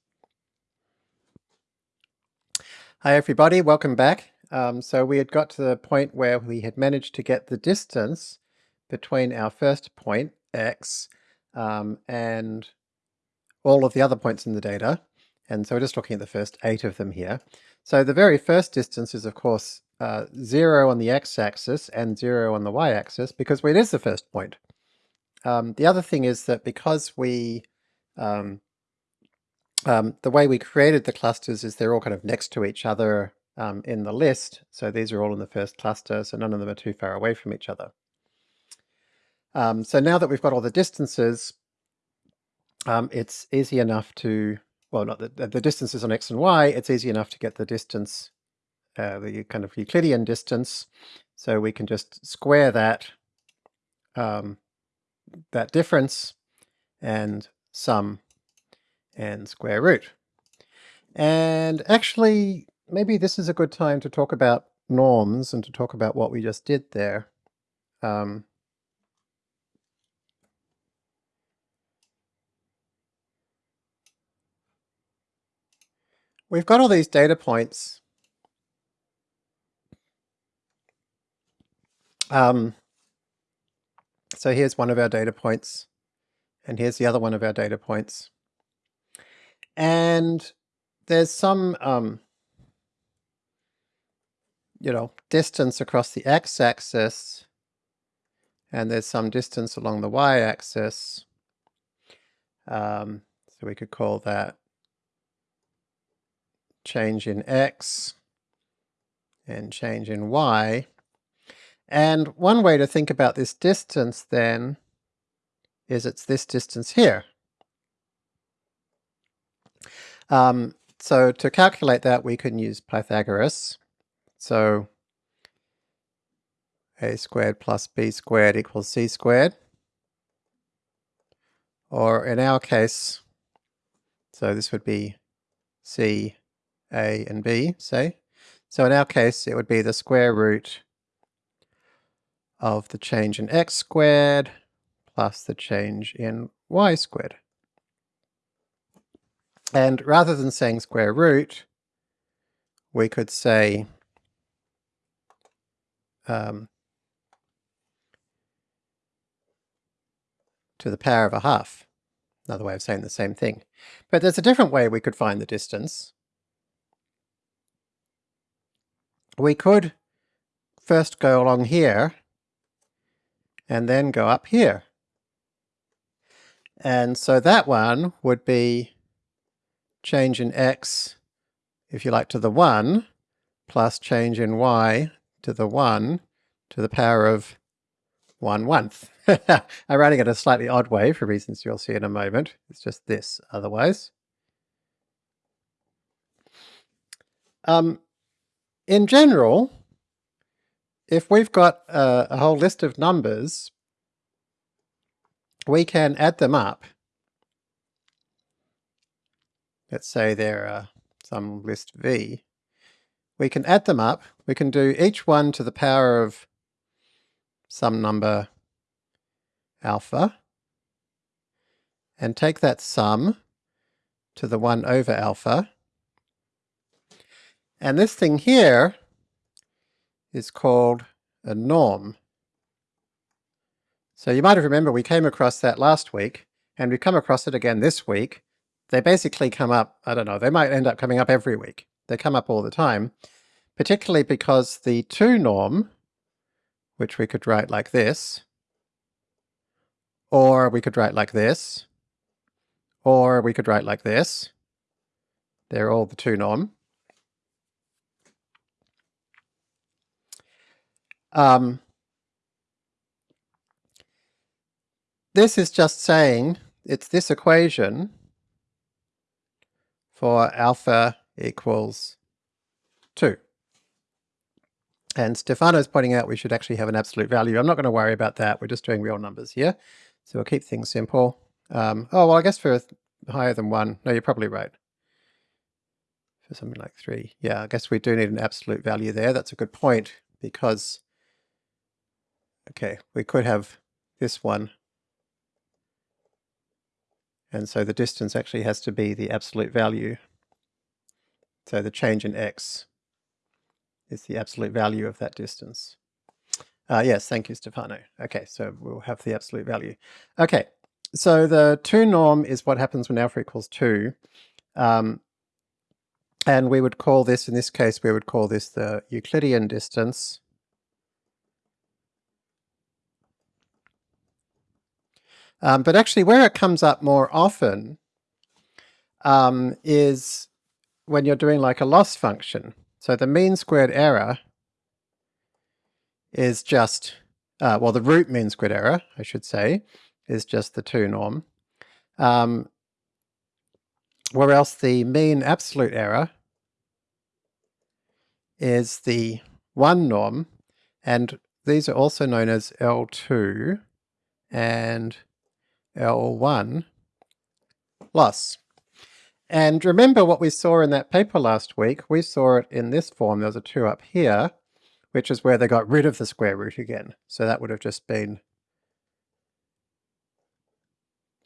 Hi everybody, welcome back. Um, so we had got to the point where we had managed to get the distance between our first point, x, um, and all of the other points in the data. And so we're just looking at the first eight of them here. So the very first distance is of course uh, 0 on the x-axis and 0 on the y-axis because it is the first point. Um, the other thing is that because we um, um, the way we created the clusters is they're all kind of next to each other um, in the list. So these are all in the first cluster, so none of them are too far away from each other. Um, so now that we've got all the distances, um, it's easy enough to, well, not the, the distances on x and y, it's easy enough to get the distance, uh, the kind of Euclidean distance. So we can just square that, um, that difference and sum and square root. And actually, maybe this is a good time to talk about norms and to talk about what we just did there. Um, we've got all these data points. Um, so here's one of our data points, and here's the other one of our data points. And there's some, um, you know, distance across the x-axis, and there's some distance along the y-axis. Um, so we could call that change in x and change in y. And one way to think about this distance then is it's this distance here. Um, so to calculate that, we can use Pythagoras. So a squared plus b squared equals c squared. Or in our case, so this would be c, a, and b, say. So in our case, it would be the square root of the change in x squared plus the change in y squared. And rather than saying square root, we could say um, to the power of a half. Another way of saying the same thing. But there's a different way we could find the distance. We could first go along here and then go up here. And so that one would be change in x, if you like, to the 1, plus change in y to the 1 to the power of 1 one-one. *laughs* I'm writing it a slightly odd way for reasons you'll see in a moment. It's just this otherwise. Um, in general, if we've got a, a whole list of numbers, we can add them up. Let's say there are some list V. We can add them up. We can do each one to the power of some number alpha and take that sum to the 1 over alpha. And this thing here is called a norm. So you might have remember we came across that last week, and we come across it again this week. They basically come up, I don't know, they might end up coming up every week. They come up all the time, particularly because the 2 norm, which we could write like this, or we could write like this, or we could write like this. They're all the 2 norm. Um, this is just saying it's this equation for alpha equals 2. And Stefano's pointing out we should actually have an absolute value. I'm not going to worry about that. We're just doing real numbers here. So we'll keep things simple. Um, oh, well, I guess for higher than 1, no, you're probably right. For something like 3. Yeah, I guess we do need an absolute value there. That's a good point because Okay, we could have this one. And so the distance actually has to be the absolute value. So the change in x is the absolute value of that distance. Uh, yes, thank you, Stefano. Okay, so we'll have the absolute value. Okay, so the 2 norm is what happens when alpha equals 2. Um, and we would call this, in this case, we would call this the Euclidean distance. Um, but actually where it comes up more often um, is when you're doing like a loss function. So the mean squared error is just, uh, well the root mean squared error, I should say, is just the 2 norm. Um, where else the mean absolute error is the 1 norm, and these are also known as L2 and L1 loss. And remember what we saw in that paper last week, we saw it in this form, there's a 2 up here, which is where they got rid of the square root again. So that would have just been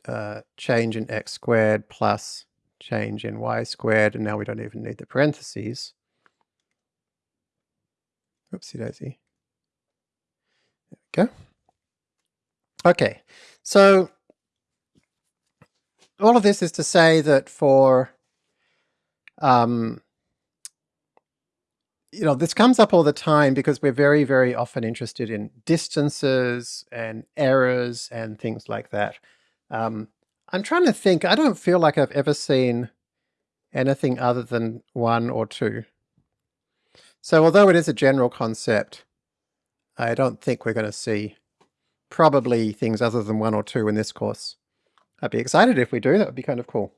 uh, change in x squared plus change in y squared, and now we don't even need the parentheses. Oopsie daisy. There we go. Okay, so all of this is to say that for, um, you know, this comes up all the time because we're very, very often interested in distances and errors and things like that. Um, I'm trying to think, I don't feel like I've ever seen anything other than one or two. So although it is a general concept, I don't think we're going to see probably things other than one or two in this course. I'd be excited if we do, that would be kind of cool.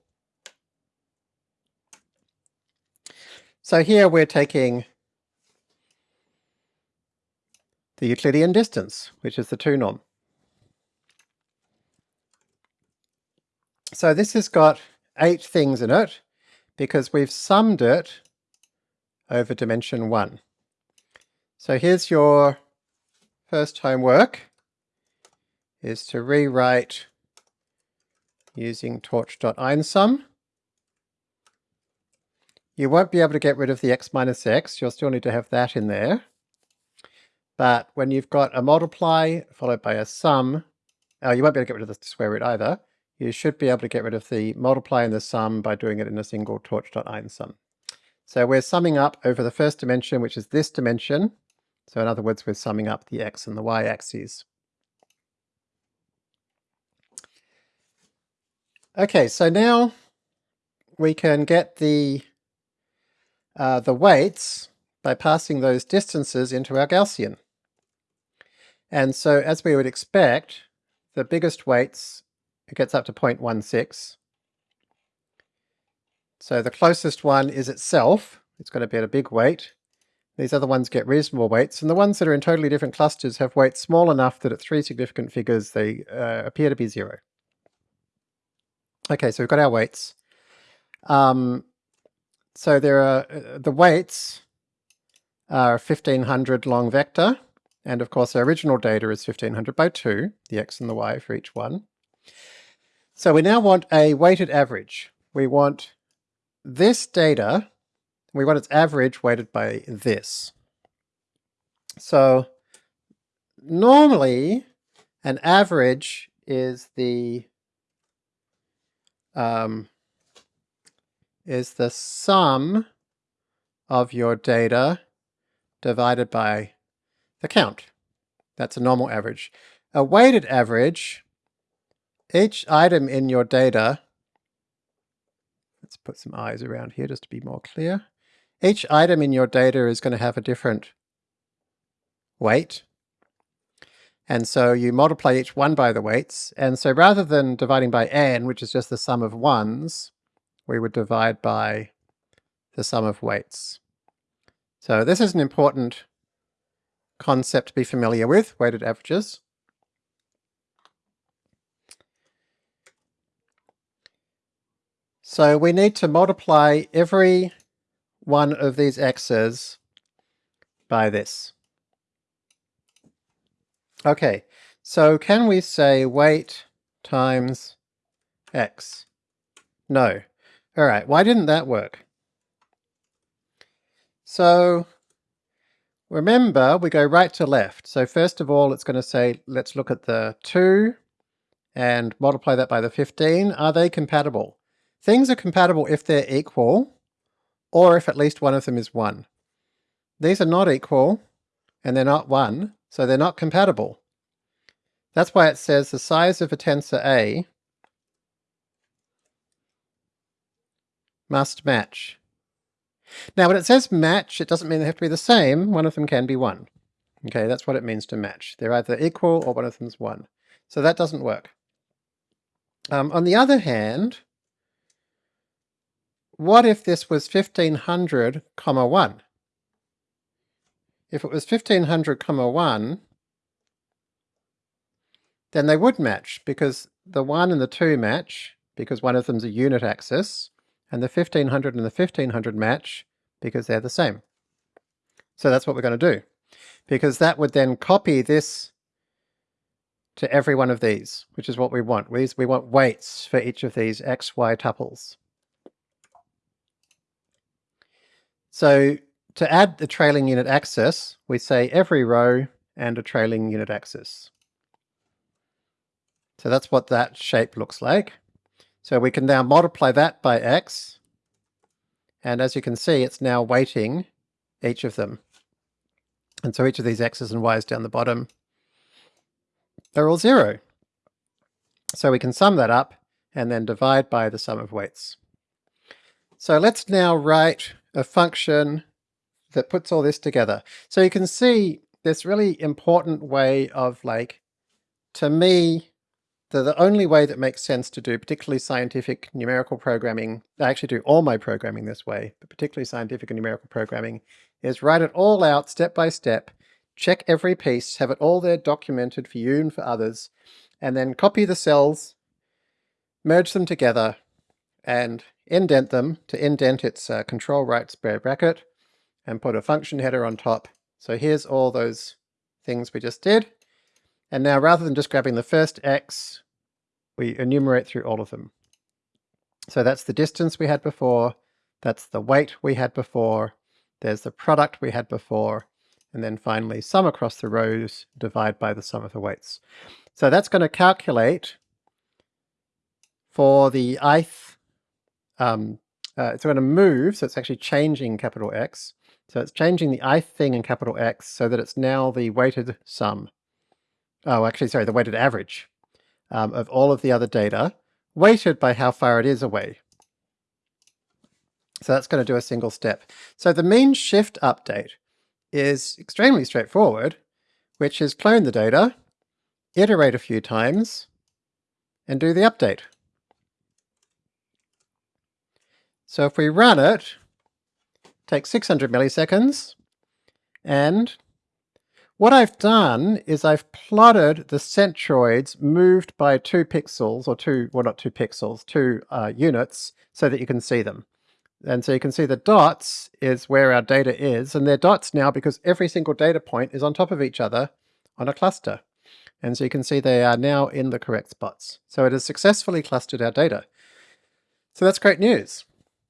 So here we're taking the Euclidean distance, which is the 2 norm. So this has got eight things in it because we've summed it over dimension 1. So here's your first homework, is to rewrite using torch.einsum. You won't be able to get rid of the x minus x, you'll still need to have that in there. But when you've got a multiply followed by a sum, oh, you won't be able to get rid of the square root either. You should be able to get rid of the multiply and the sum by doing it in a single torch.einsum. So we're summing up over the first dimension, which is this dimension. So in other words, we're summing up the x and the y axes. Okay, so now we can get the uh, the weights by passing those distances into our Gaussian. And so as we would expect, the biggest weights, it gets up to 0.16. So the closest one is itself, it's going to be at a big weight, these other ones get reasonable weights, and the ones that are in totally different clusters have weights small enough that at three significant figures they uh, appear to be zero. Okay, so we've got our weights. Um, so there are uh, the weights are 1500 long vector, and of course our original data is 1500 by 2, the x and the y for each one. So we now want a weighted average. We want this data, we want its average weighted by this. So normally an average is the um, is the sum of your data divided by the count. That's a normal average. A weighted average, each item in your data, let's put some eyes around here just to be more clear. Each item in your data is going to have a different weight. And so you multiply each one by the weights. And so rather than dividing by n, which is just the sum of ones, we would divide by the sum of weights. So this is an important concept to be familiar with, weighted averages. So we need to multiply every one of these x's by this. Okay, so can we say weight times x? No. Alright, why didn't that work? So remember, we go right to left. So first of all, it's going to say, let's look at the 2 and multiply that by the 15. Are they compatible? Things are compatible if they're equal, or if at least one of them is 1. These are not equal, and they're not 1, so they're not compatible. That's why it says the size of a tensor A must match. Now when it says match, it doesn't mean they have to be the same, one of them can be 1. Okay, that's what it means to match. They're either equal or one of them's 1. So that doesn't work. Um, on the other hand, what if this was 1500 comma 1? If it was 1500 comma 1, then they would match because the 1 and the 2 match because one of them's a unit axis, and the 1500 and the 1500 match because they're the same. So that's what we're going to do, because that would then copy this to every one of these, which is what we want. We, we want weights for each of these x, y tuples. So to add the trailing unit axis, we say every row and a trailing unit axis. So that's what that shape looks like. So we can now multiply that by x, and as you can see, it's now weighting each of them. And so each of these x's and y's down the bottom they're all zero. So we can sum that up and then divide by the sum of weights. So let's now write a function that puts all this together. So you can see this really important way of like, to me, the, the only way that makes sense to do particularly scientific numerical programming, I actually do all my programming this way, but particularly scientific and numerical programming, is write it all out step by step, check every piece, have it all there documented for you and for others, and then copy the cells, merge them together, and indent them to indent its uh, control right square bracket, and put a function header on top. So here's all those things we just did. And now rather than just grabbing the first x, we enumerate through all of them. So that's the distance we had before, that's the weight we had before, there's the product we had before, and then finally sum across the rows, divide by the sum of the weights. So that's going to calculate for the ith, um, uh, it's going to move, so it's actually changing capital X. So it's changing the ith thing in capital X so that it's now the weighted sum. Oh, actually, sorry, the weighted average um, of all of the other data, weighted by how far it is away. So that's going to do a single step. So the mean shift update is extremely straightforward, which is clone the data, iterate a few times, and do the update. So if we run it, takes 600 milliseconds, And what I've done is I've plotted the centroids moved by two pixels, or two, well not two pixels, two uh, units, so that you can see them. And so you can see the dots is where our data is, and they're dots now because every single data point is on top of each other on a cluster. And so you can see they are now in the correct spots. So it has successfully clustered our data. So that's great news.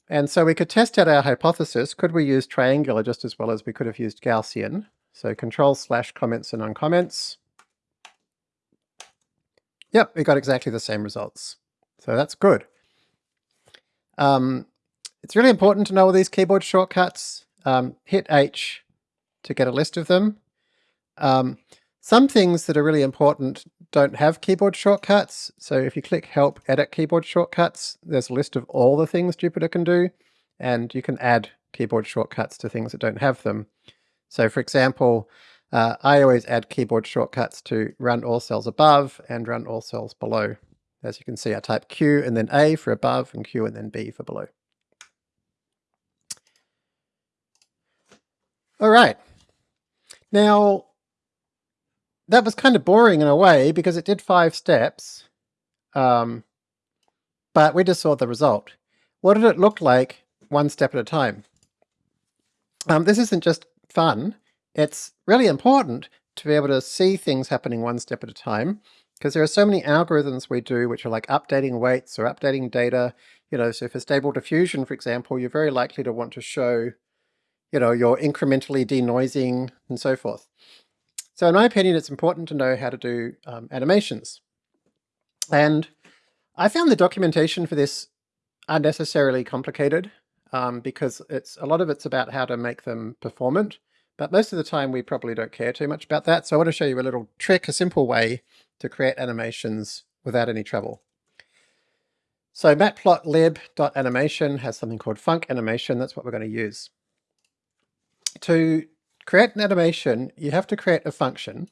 And so we could test out our hypothesis. Could we use triangular just as well as we could have used Gaussian? So control slash comments and uncomments. Yep, we got exactly the same results. So that's good. Um, it's really important to know all these keyboard shortcuts. Um, hit H to get a list of them. Um, some things that are really important don't have keyboard shortcuts. So if you click Help Edit Keyboard Shortcuts, there's a list of all the things Jupyter can do, and you can add keyboard shortcuts to things that don't have them. So for example, uh, I always add keyboard shortcuts to run all cells above and run all cells below. As you can see, I type Q and then A for above and Q and then B for below. All right. Now, that was kind of boring in a way because it did five steps, um, but we just saw the result. What did it look like one step at a time? Um, this isn't just fun, it's really important to be able to see things happening one step at a time because there are so many algorithms we do which are like updating weights or updating data. You know, so for stable diffusion, for example, you're very likely to want to show, you know, you're incrementally denoising and so forth. So in my opinion, it's important to know how to do um, animations. And I found the documentation for this unnecessarily complicated um, because it's a lot of it's about how to make them performant. But most of the time we probably don't care too much about that. So I want to show you a little trick, a simple way to create animations without any trouble. So matplotlib.animation has something called func animation. That's what we're going to use. To create an animation, you have to create a function.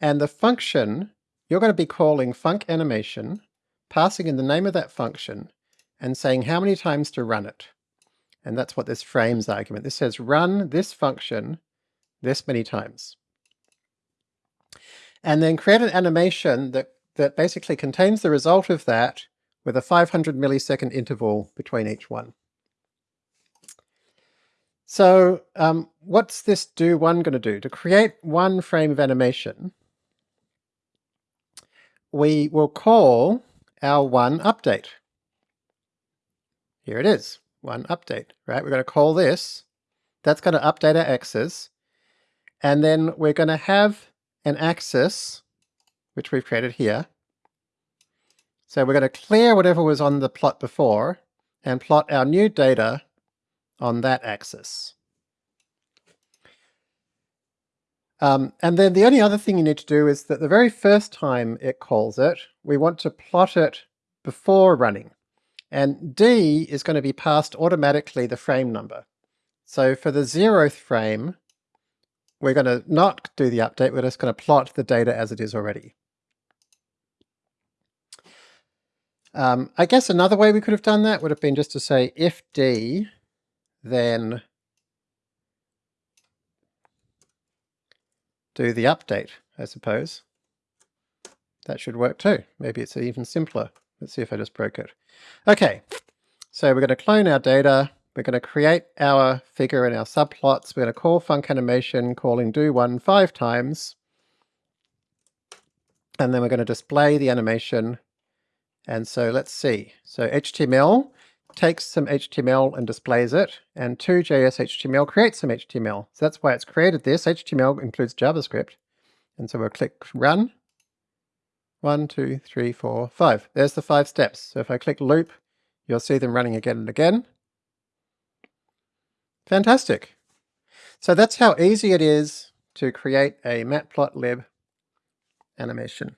And the function, you're going to be calling func animation, passing in the name of that function, and saying how many times to run it. And that's what this frames argument. This says run this function this many times. And then create an animation that, that basically contains the result of that with a 500 millisecond interval between each one. So um, what's this do one going to do? To create one frame of animation, we will call our one update. Here it is one update, right? We're going to call this, that's going to update our axis, and then we're going to have an axis, which we've created here. So we're going to clear whatever was on the plot before, and plot our new data on that axis. Um, and then the only other thing you need to do is that the very first time it calls it, we want to plot it before running. And D is going to be passed automatically the frame number. So for the zeroth frame, we're going to not do the update, we're just going to plot the data as it is already. Um, I guess another way we could have done that would have been just to say if D, then do the update, I suppose. That should work too. Maybe it's even simpler. Let's see if I just broke it. Okay, so we're going to clone our data. We're going to create our figure and our subplots. We're going to call func animation, calling do one five times. And then we're going to display the animation. And so let's see. So HTML takes some HTML and displays it, and to JS HTML creates some HTML. So that's why it's created this. HTML includes JavaScript. And so we'll click Run, one, two, three, four, five. There's the five steps. So if I click loop, you'll see them running again and again. Fantastic. So that's how easy it is to create a matplotlib animation.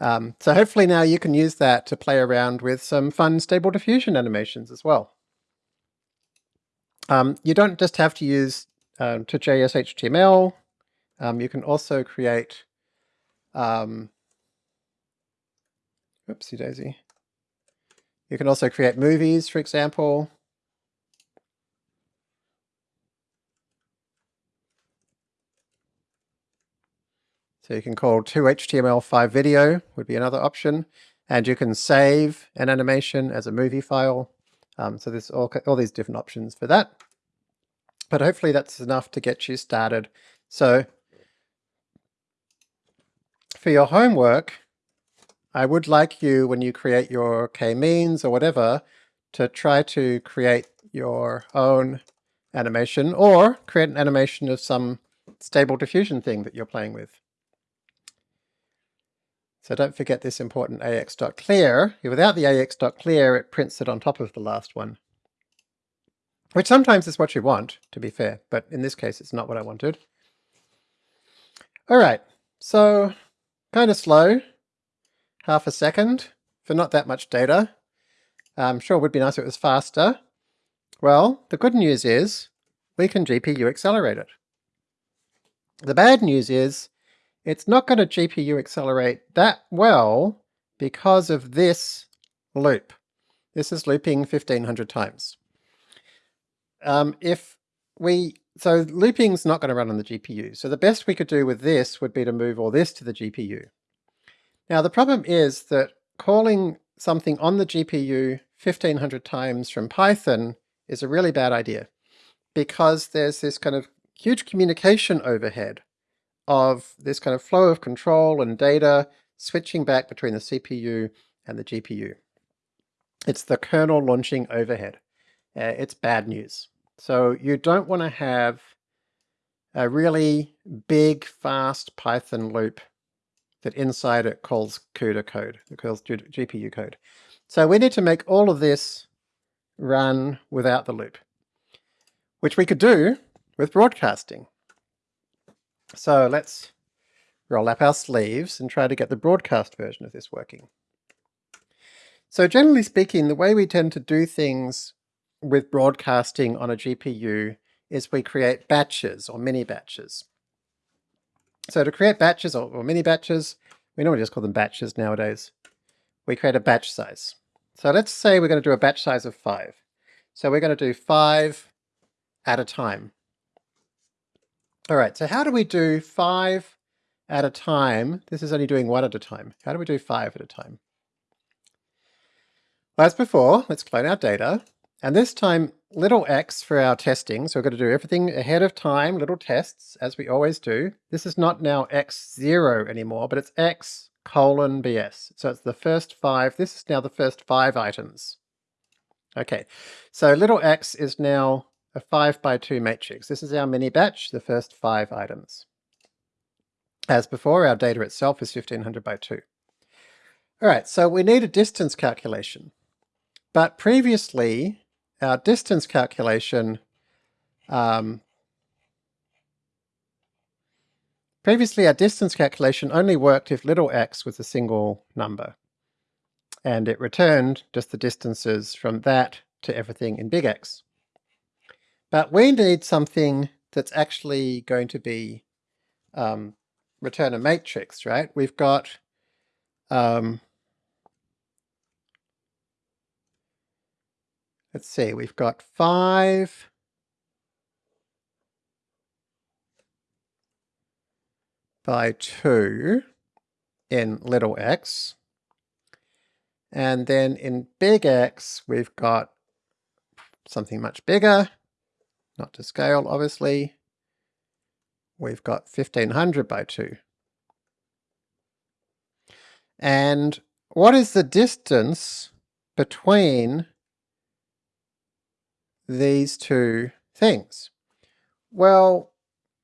Um, so hopefully now you can use that to play around with some fun stable diffusion animations as well. Um, you don't just have to use um, to JS HTML. Um, you can also create um, oopsie daisy. You can also create movies, for example. So you can call to HTML5 video would be another option. And you can save an animation as a movie file. Um, so there's all, all these different options for that. But hopefully that's enough to get you started. So for your homework, I would like you, when you create your k-means or whatever, to try to create your own animation or create an animation of some stable diffusion thing that you're playing with. So don't forget this important ax.clear. Without the ax.clear, it prints it on top of the last one. Which sometimes is what you want, to be fair, but in this case it's not what I wanted. Alright, so kind of slow, half a second for not that much data. I'm sure it would be nice if it was faster. Well, the good news is we can GPU accelerate it. The bad news is it's not going to GPU accelerate that well because of this loop. This is looping 1500 times. Um, if we, so looping's not going to run on the GPU. So the best we could do with this would be to move all this to the GPU. Now the problem is that calling something on the GPU 1500 times from Python is a really bad idea because there's this kind of huge communication overhead of this kind of flow of control and data switching back between the CPU and the GPU. It's the kernel launching overhead. Uh, it's bad news. So you don't want to have a really big, fast Python loop that inside it calls CUDA code, it calls GPU code. So we need to make all of this run without the loop, which we could do with broadcasting. So let's roll up our sleeves and try to get the broadcast version of this working. So generally speaking, the way we tend to do things with broadcasting on a GPU is we create batches or mini batches. So to create batches or, or mini batches, we normally just call them batches nowadays, we create a batch size. So let's say we're going to do a batch size of five. So we're going to do five at a time. All right, so how do we do five at a time? This is only doing one at a time. How do we do five at a time? Well, as before, let's clone our data. And this time, little x for our testing. So we're going to do everything ahead of time, little tests, as we always do. This is not now x0 anymore, but it's x colon bs. So it's the first five. This is now the first five items. Okay, so little x is now a 5 by 2 matrix. This is our mini batch, the first five items. As before, our data itself is 1500 by 2. Alright, so we need a distance calculation. But previously, our distance calculation um, Previously, our distance calculation only worked if little x was a single number, and it returned just the distances from that to everything in big X. But we need something that's actually going to be um, return a matrix, right? We've got um, let's see, we've got five by two in little x. And then in big X, we've got something much bigger, not to scale obviously. We've got 1500 by 2. And what is the distance between these two things? Well,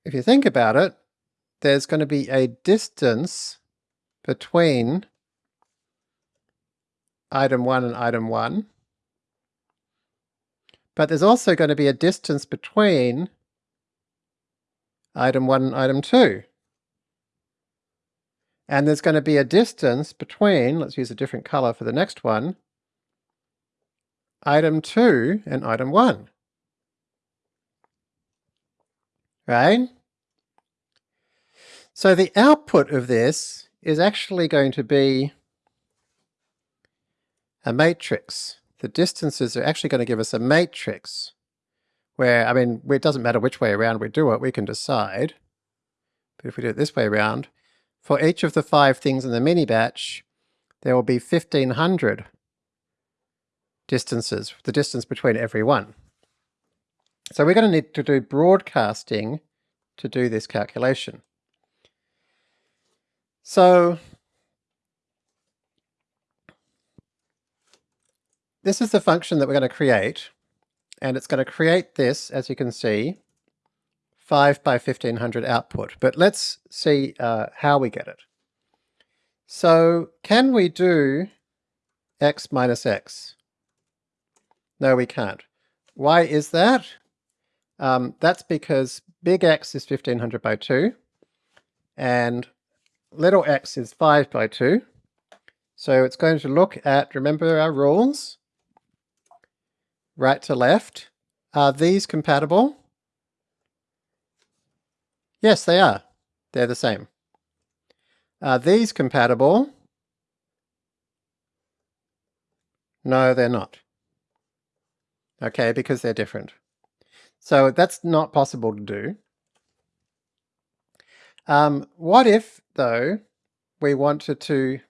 if you think about it, there's going to be a distance between item 1 and item 1. But there's also going to be a distance between item 1 and item 2. And there's going to be a distance between, let's use a different color for the next one, item 2 and item 1. Right? So the output of this is actually going to be a matrix the distances are actually going to give us a matrix where, I mean, it doesn't matter which way around we do it, we can decide. But if we do it this way around, for each of the five things in the mini batch, there will be 1500 distances, the distance between every one. So we're going to need to do broadcasting to do this calculation. So this is the function that we're going to create, and it's going to create this, as you can see, 5 by 1500 output. But let's see uh, how we get it. So can we do x minus x? No, we can't. Why is that? Um, that's because big X is 1500 by 2, and little x is 5 by 2. So it's going to look at, remember our rules, right to left. Are these compatible? Yes, they are. They're the same. Are these compatible? No, they're not. Okay, because they're different. So that's not possible to do. Um, what if, though, we wanted to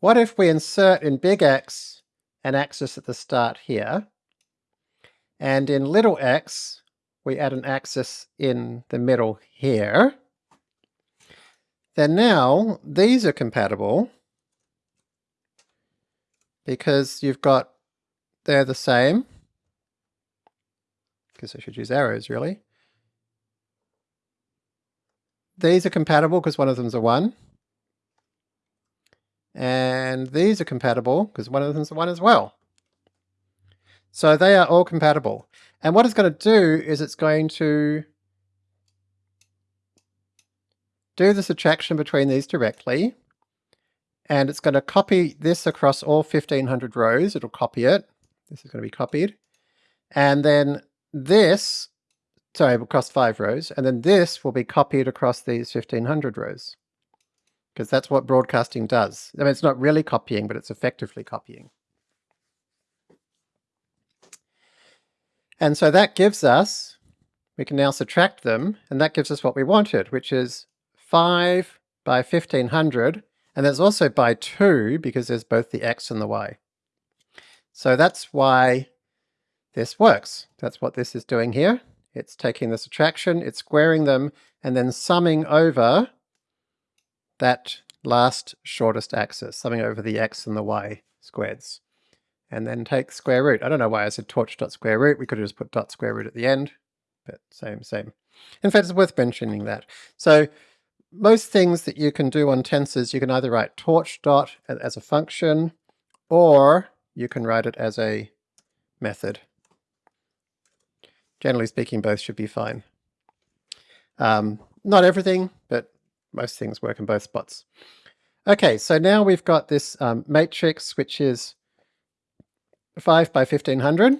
What if we insert in big X an axis at the start here, and in little x we add an axis in the middle here, then now these are compatible because you've got, they're the same, because I should use arrows really. These are compatible because one of them's a 1. And these are compatible because one of them's a 1 as well. So they are all compatible. And what it's going to do is it's going to do the subtraction between these directly. And it's going to copy this across all 1500 rows. It'll copy it. This is going to be copied. And then this, sorry, across five rows. And then this will be copied across these 1500 rows. Because that's what broadcasting does. I mean, it's not really copying, but it's effectively copying. And so that gives us, we can now subtract them, and that gives us what we wanted, which is 5 by 1500, and there's also by 2 because there's both the x and the y. So that's why this works. That's what this is doing here. It's taking the subtraction, it's squaring them, and then summing over that last shortest axis, summing over the x and the y squareds and then take square root. I don't know why I said torch dot square root. We could have just put dot square root at the end, but same, same. In fact, it's worth mentioning that. So most things that you can do on tensors, you can either write torch dot as a function, or you can write it as a method. Generally speaking, both should be fine. Um, not everything, but most things work in both spots. Okay, so now we've got this um, matrix, which is 5 by 1500.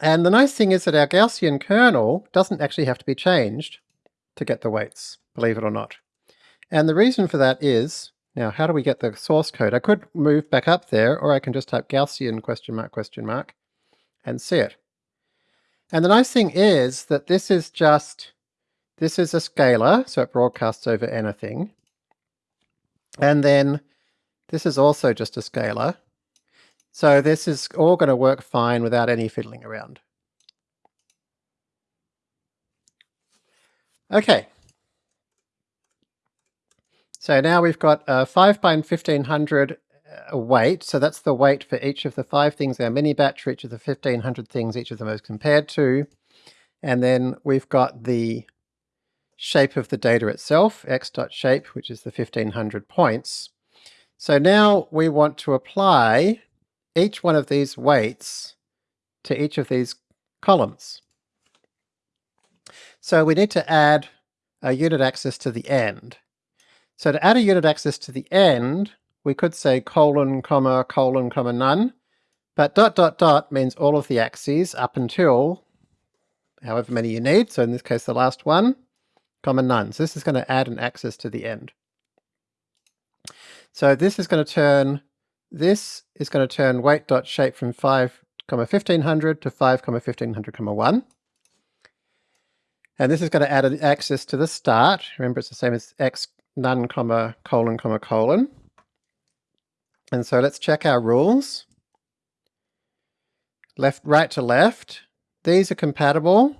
And the nice thing is that our Gaussian kernel doesn't actually have to be changed to get the weights, believe it or not. And the reason for that is, now how do we get the source code? I could move back up there, or I can just type Gaussian question mark question mark and see it. And the nice thing is that this is just, this is a scalar, so it broadcasts over anything. And then this is also just a scalar, so this is all going to work fine without any fiddling around. Okay. So now we've got a 5 by 1500 uh, weight, so that's the weight for each of the five things our mini batch, for each of the 1500 things each of them is compared to. And then we've got the shape of the data itself, x.shape, which is the 1500 points. So now we want to apply each one of these weights to each of these columns. So we need to add a unit axis to the end. So to add a unit axis to the end, we could say colon, comma, colon, comma, none. But dot, dot, dot means all of the axes up until however many you need. So in this case, the last one, comma, none. So this is going to add an axis to the end. So this is going to turn this is going to turn weight dot shape from 5, comma 1500 to 5, comma 1500, comma 1. And this is going to add an axis to the start. Remember, it's the same as x none, comma, colon, comma, colon. And so let's check our rules. Left, right to left. These are compatible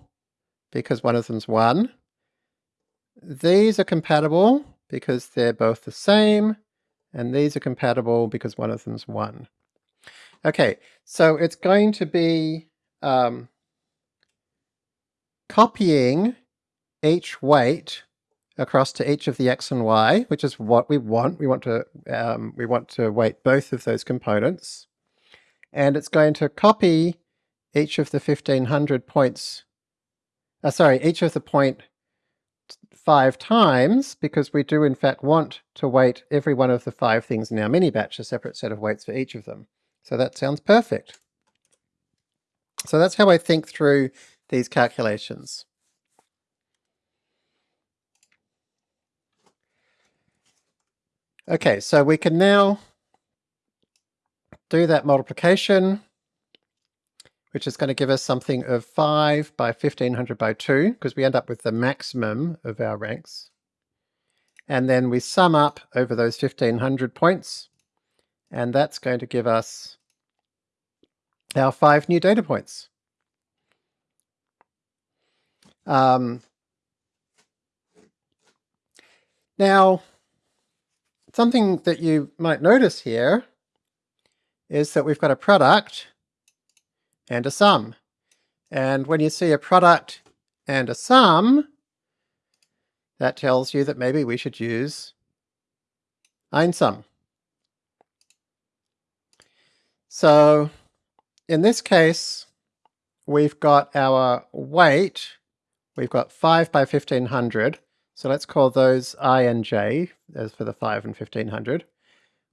because one of them's 1. These are compatible because they're both the same. And these are compatible because one of them's 1. Okay, so it's going to be um, copying each weight across to each of the x and y, which is what we want. We want to um, we want to weight both of those components, and it's going to copy each of the 1500 points. Uh, sorry, each of the point five times because we do in fact want to weight every one of the five things in our mini batch a separate set of weights for each of them. So that sounds perfect. So that's how I think through these calculations. Okay, so we can now do that multiplication, which is going to give us something of 5 by 1500 by 2, because we end up with the maximum of our ranks. And then we sum up over those 1500 points, and that's going to give us our five new data points. Um, now, something that you might notice here is that we've got a product and a sum. And when you see a product and a sum, that tells you that maybe we should use einsum. So in this case, we've got our weight, we've got 5 by 1500, so let's call those i and j as for the 5 and 1500.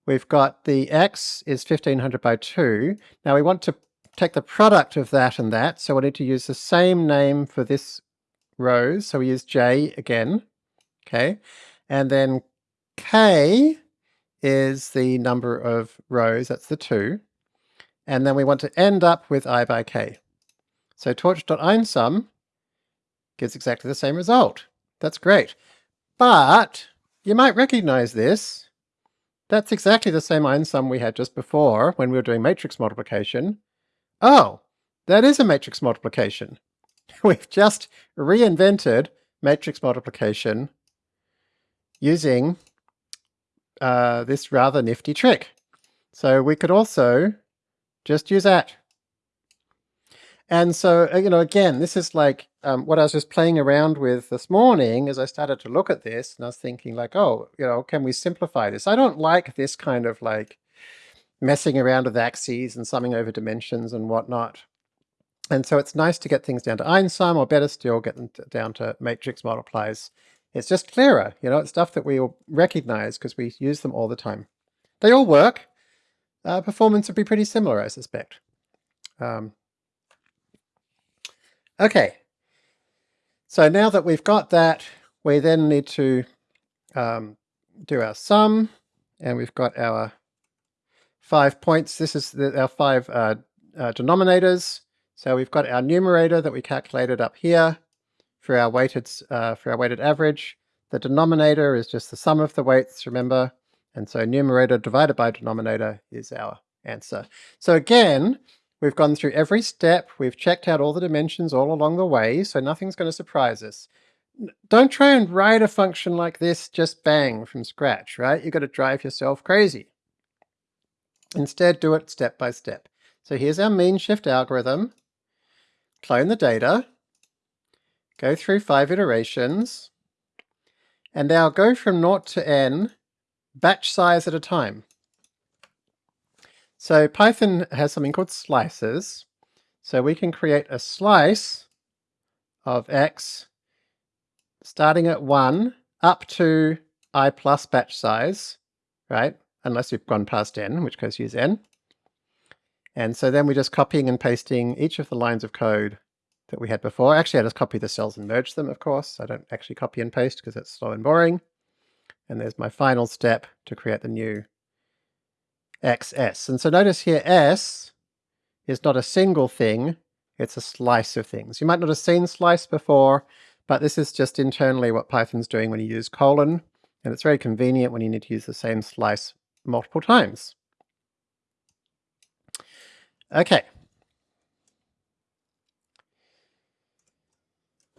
We've got the x is 1500 by 2. Now we want to take the product of that and that, so we need to use the same name for this rows, so we use j again, okay? And then k is the number of rows, that's the 2 and then we want to end up with i by k. So torch.einsum gives exactly the same result. That's great. But you might recognize this. That's exactly the same einsum we had just before when we were doing matrix multiplication. Oh, that is a matrix multiplication. *laughs* We've just reinvented matrix multiplication using uh, this rather nifty trick. So we could also just use that. And so, uh, you know, again, this is like um, what I was just playing around with this morning as I started to look at this and I was thinking like, oh, you know, can we simplify this? I don't like this kind of like messing around with axes and summing over dimensions and whatnot. And so it's nice to get things down to einsum or better still get them down to matrix multiplies. It's just clearer, you know, it's stuff that we all recognize because we use them all the time. They all work, uh, performance would be pretty similar, I suspect. Um, okay, so now that we've got that, we then need to um, do our sum, and we've got our five points. This is the, our five uh, uh, denominators. So we've got our numerator that we calculated up here for our weighted uh, for our weighted average. The denominator is just the sum of the weights, remember, and so numerator divided by denominator is our answer. So again, we've gone through every step, we've checked out all the dimensions all along the way, so nothing's going to surprise us. Don't try and write a function like this just bang from scratch, right? You've got to drive yourself crazy. Instead, do it step by step. So here's our mean shift algorithm. Clone the data, go through five iterations, and now go from 0 to n batch size at a time. So Python has something called slices. So we can create a slice of x starting at 1 up to i plus batch size, right? Unless we've gone past n, in which case use n. And so then we're just copying and pasting each of the lines of code that we had before. Actually, I just copy the cells and merge them, of course. I don't actually copy and paste because it's slow and boring. And there's my final step to create the new XS. And so notice here S is not a single thing, it's a slice of things. You might not have seen slice before, but this is just internally what Python's doing when you use colon, and it's very convenient when you need to use the same slice multiple times. Okay.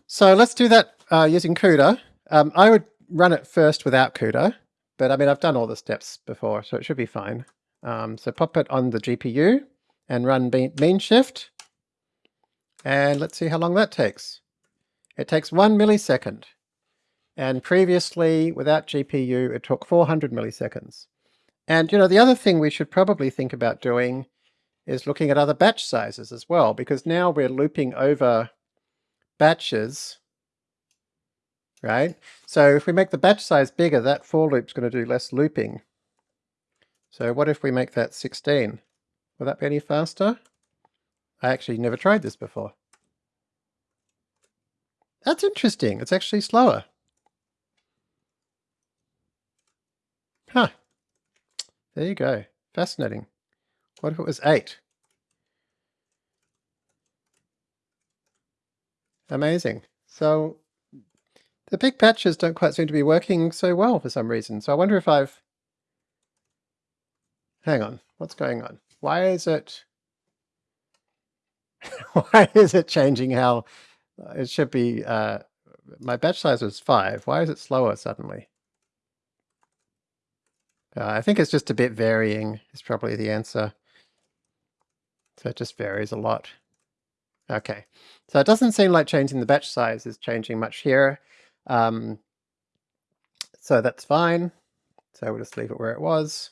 So let's do that uh, using CUDA. Um, I would run it first without CUDA, but I mean, I've done all the steps before, so it should be fine. Um, so pop it on the GPU and run mean shift. And let's see how long that takes. It takes one millisecond. And previously, without GPU, it took 400 milliseconds. And you know, the other thing we should probably think about doing is looking at other batch sizes as well, because now we're looping over batches, right? So if we make the batch size bigger, that for loop's going to do less looping. So what if we make that 16? Will that be any faster? I actually never tried this before. That's interesting. It's actually slower. Huh. There you go. Fascinating. What if it was 8? Amazing. So the big patches don't quite seem to be working so well for some reason. So I wonder if I've... Hang on. What's going on? Why is it... *laughs* Why is it changing how it should be... Uh, my batch size was 5. Why is it slower suddenly? Uh, I think it's just a bit varying is probably the answer. So it just varies a lot. Okay, so it doesn't seem like changing the batch size is changing much here. Um, so that's fine. So we'll just leave it where it was.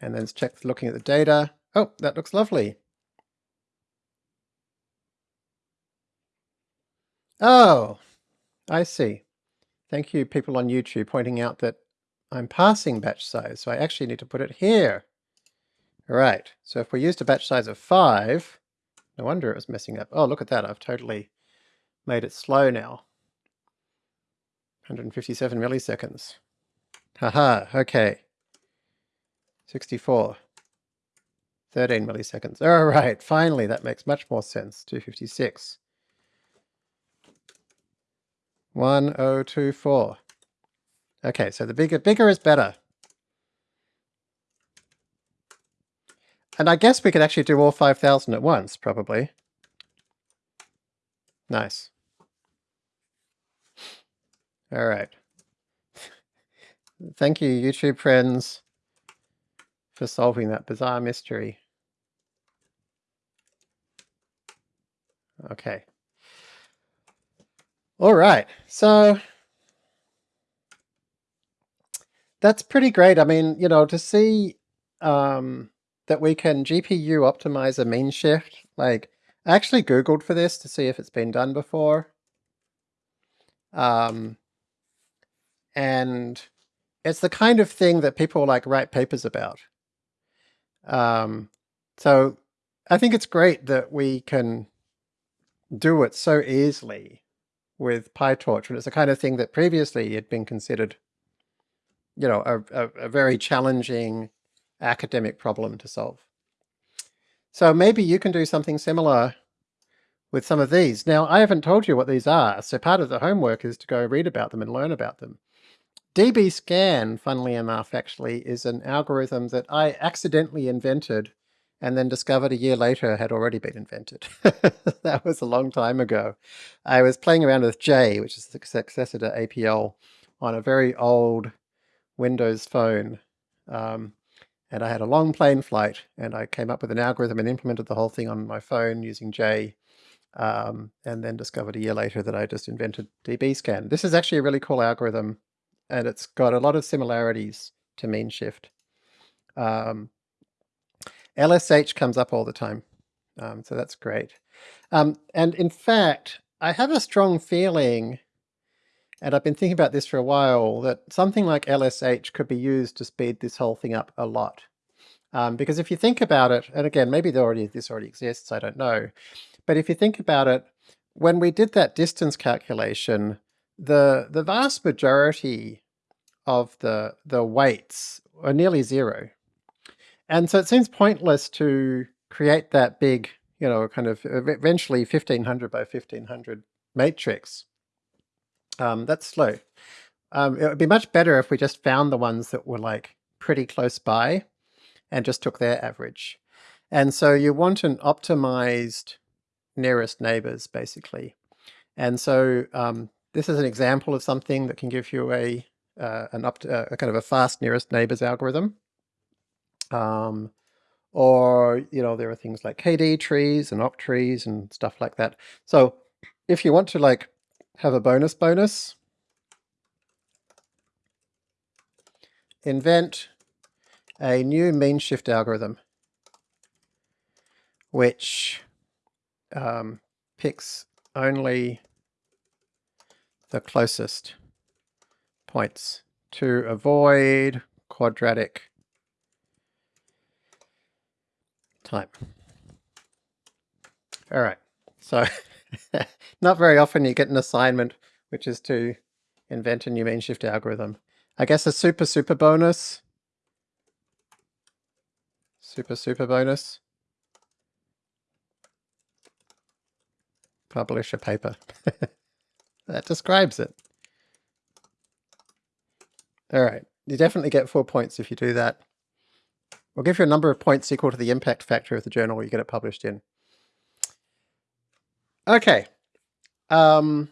And then check looking at the data. Oh, that looks lovely. Oh, I see. Thank you people on YouTube pointing out that I'm passing batch size, so I actually need to put it here. Right, so if we used a batch size of 5, no wonder it was messing up. Oh, look at that, I've totally made it slow now. 157 milliseconds. Haha, okay. 64. 13 milliseconds. *laughs* All right, finally, that makes much more sense. 256. 1024. Okay, so the bigger, bigger is better. And I guess we could actually do all 5,000 at once, probably. Nice. All right. Thank you, YouTube friends, for solving that bizarre mystery. Okay. All right, so that's pretty great. I mean, you know, to see um, that we can GPU optimize a mean shift, like I actually Googled for this to see if it's been done before. Um, and it's the kind of thing that people like write papers about. Um, so I think it's great that we can do it so easily with PyTorch, and it's the kind of thing that previously had been considered you know, a, a, a very challenging academic problem to solve. So maybe you can do something similar with some of these. Now, I haven't told you what these are, so part of the homework is to go read about them and learn about them. dbScan, funnily enough, actually, is an algorithm that I accidentally invented and then discovered a year later had already been invented. *laughs* that was a long time ago. I was playing around with J, which is the successor to APL, on a very old Windows Phone. Um, and I had a long plane flight and I came up with an algorithm and implemented the whole thing on my phone using J um, and then discovered a year later that I just invented dbScan. This is actually a really cool algorithm and it's got a lot of similarities to mean shift. Um, LSH comes up all the time, um, so that's great. Um, and in fact, I have a strong feeling and I've been thinking about this for a while, that something like LSH could be used to speed this whole thing up a lot. Um, because if you think about it, and again, maybe already, this already exists, I don't know. But if you think about it, when we did that distance calculation, the, the vast majority of the, the weights are nearly zero. And so it seems pointless to create that big, you know, kind of eventually 1500 by 1500 matrix Um, that's slow. Um, it would be much better if we just found the ones that were like pretty close by and just took their average. And so you want an optimized nearest neighbors basically. And so um, this is an example of something that can give you a uh, an up to, uh, a kind of a fast nearest neighbors algorithm. Um, or, you know, there are things like KD trees and opt trees and stuff like that. So if you want to like have a bonus bonus, invent a new mean shift algorithm which um, picks only the closest points to avoid quadratic time. All right, so *laughs* *laughs* not very often you get an assignment which is to invent a new mean shift algorithm. I guess a super super bonus, super super bonus, publish a paper. *laughs* that describes it. All right, you definitely get four points if you do that. We'll give you a number of points equal to the impact factor of the journal you get it published in. Okay. Um,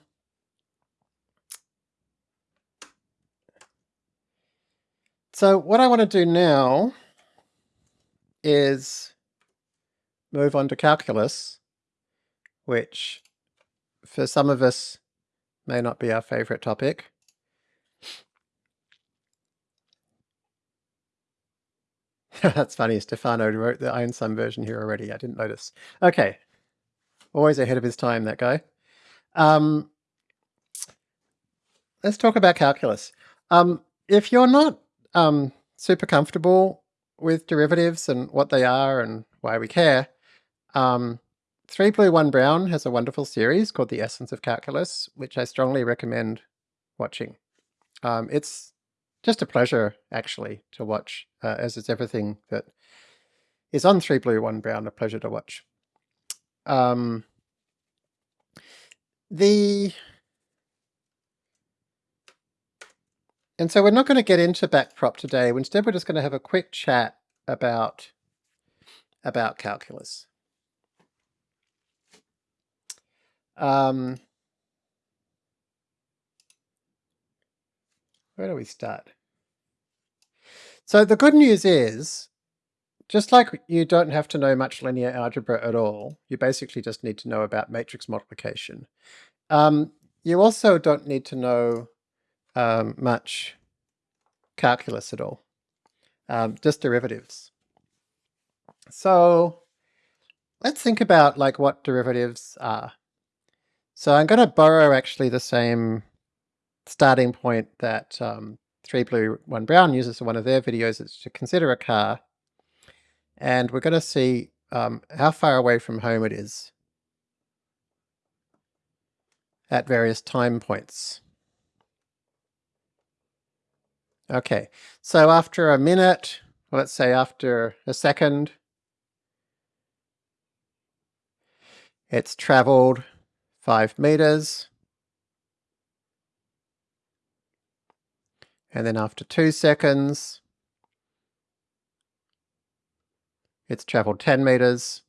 so what I want to do now is move on to calculus, which for some of us may not be our favorite topic. *laughs* That's funny. Stefano wrote the einsum version here already. I didn't notice. Okay. Always ahead of his time, that guy. Um, let's talk about calculus. Um, if you're not um, super comfortable with derivatives and what they are and why we care, um, 3 Blue 1 Brown has a wonderful series called The Essence of Calculus, which I strongly recommend watching. Um, it's just a pleasure actually to watch, uh, as is everything that is on 3 Blue 1 Brown, a pleasure to watch. Um, the and so we're not going to get into backprop today. Instead, we're just going to have a quick chat about about calculus. Um, Where do we start? So the good news is, just like you don't have to know much linear algebra at all, you basically just need to know about matrix multiplication. Um, you also don't need to know um, much calculus at all, um, just derivatives. So let's think about like what derivatives are. So I'm going to borrow actually the same starting point that um, 3 Blue 1 Brown uses in one of their videos is to consider a car. And we're going to see um, how far away from home it is at various time points. Okay, so after a minute, let's say after a second, it's traveled five meters. And then after two seconds, it's traveled 10 meters.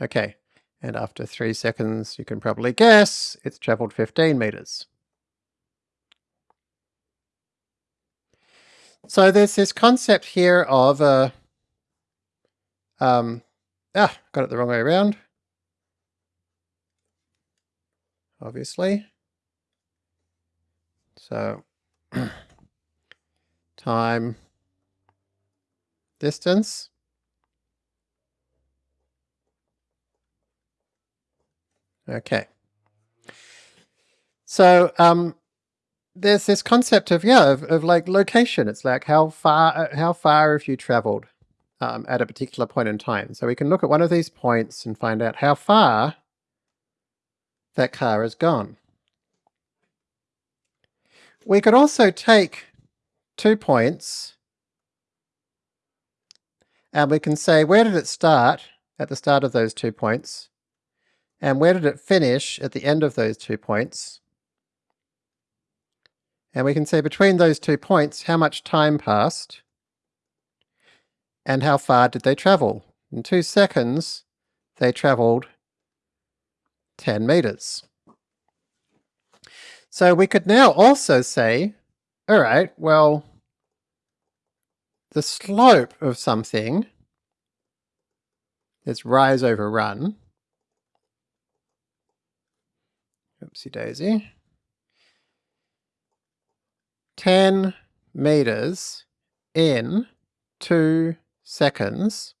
Okay, and after three seconds, you can probably guess it's traveled 15 meters. So there's this concept here of a, um, ah, got it the wrong way around. Obviously. So *clears throat* time distance. Okay. So um, there's this concept of yeah of, of, like location. It's like how far uh, how far have you traveled um, at a particular point in time. So we can look at one of these points and find out how far that car has gone. We could also take two points and we can say where did it start at the start of those two points and where did it finish at the end of those two points And we can say between those two points how much time passed and how far did they travel. In two seconds, they travelled 10 metres. So we could now also say, all right, well, the slope of something is rise over run. Oopsie daisy. 10 meters in 2 seconds.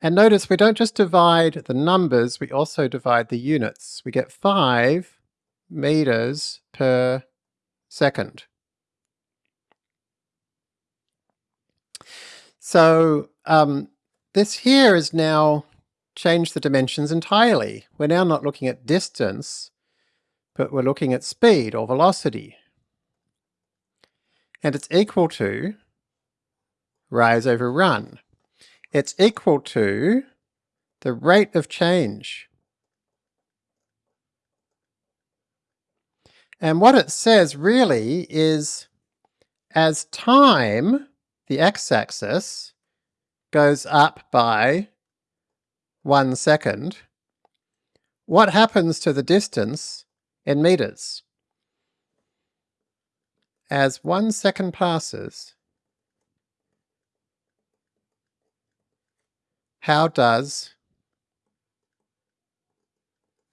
And notice we don't just divide the numbers, we also divide the units. We get 5 meters per second. So um, this here is now changed the dimensions entirely. We're now not looking at distance, but we're looking at speed or velocity and it's equal to rise over run. It's equal to the rate of change. And what it says really is as time, the x-axis, goes up by one second, what happens to the distance in meters? As one second passes, how does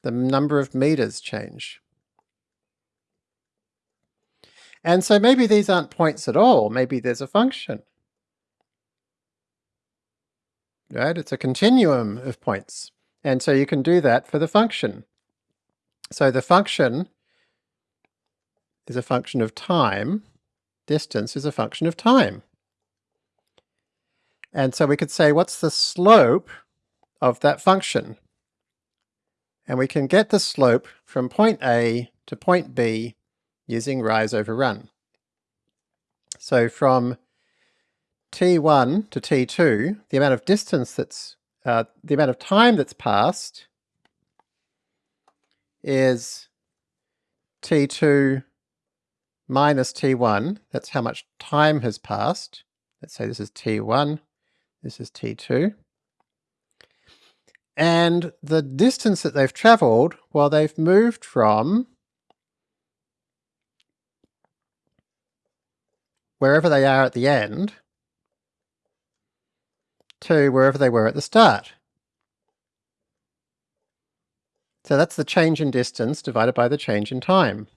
the number of meters change? And so maybe these aren't points at all, maybe there's a function. Right, it's a continuum of points. And so you can do that for the function. So the function is a function of time, distance is a function of time. And so we could say, what's the slope of that function? And we can get the slope from point A to point B using rise over run. So from t1 to t2, the amount of distance that's, uh, the amount of time that's passed is t2 minus t1, that's how much time has passed. Let's say this is t1, this is t2. And the distance that they've travelled, well they've moved from wherever they are at the end to wherever they were at the start. So that's the change in distance divided by the change in time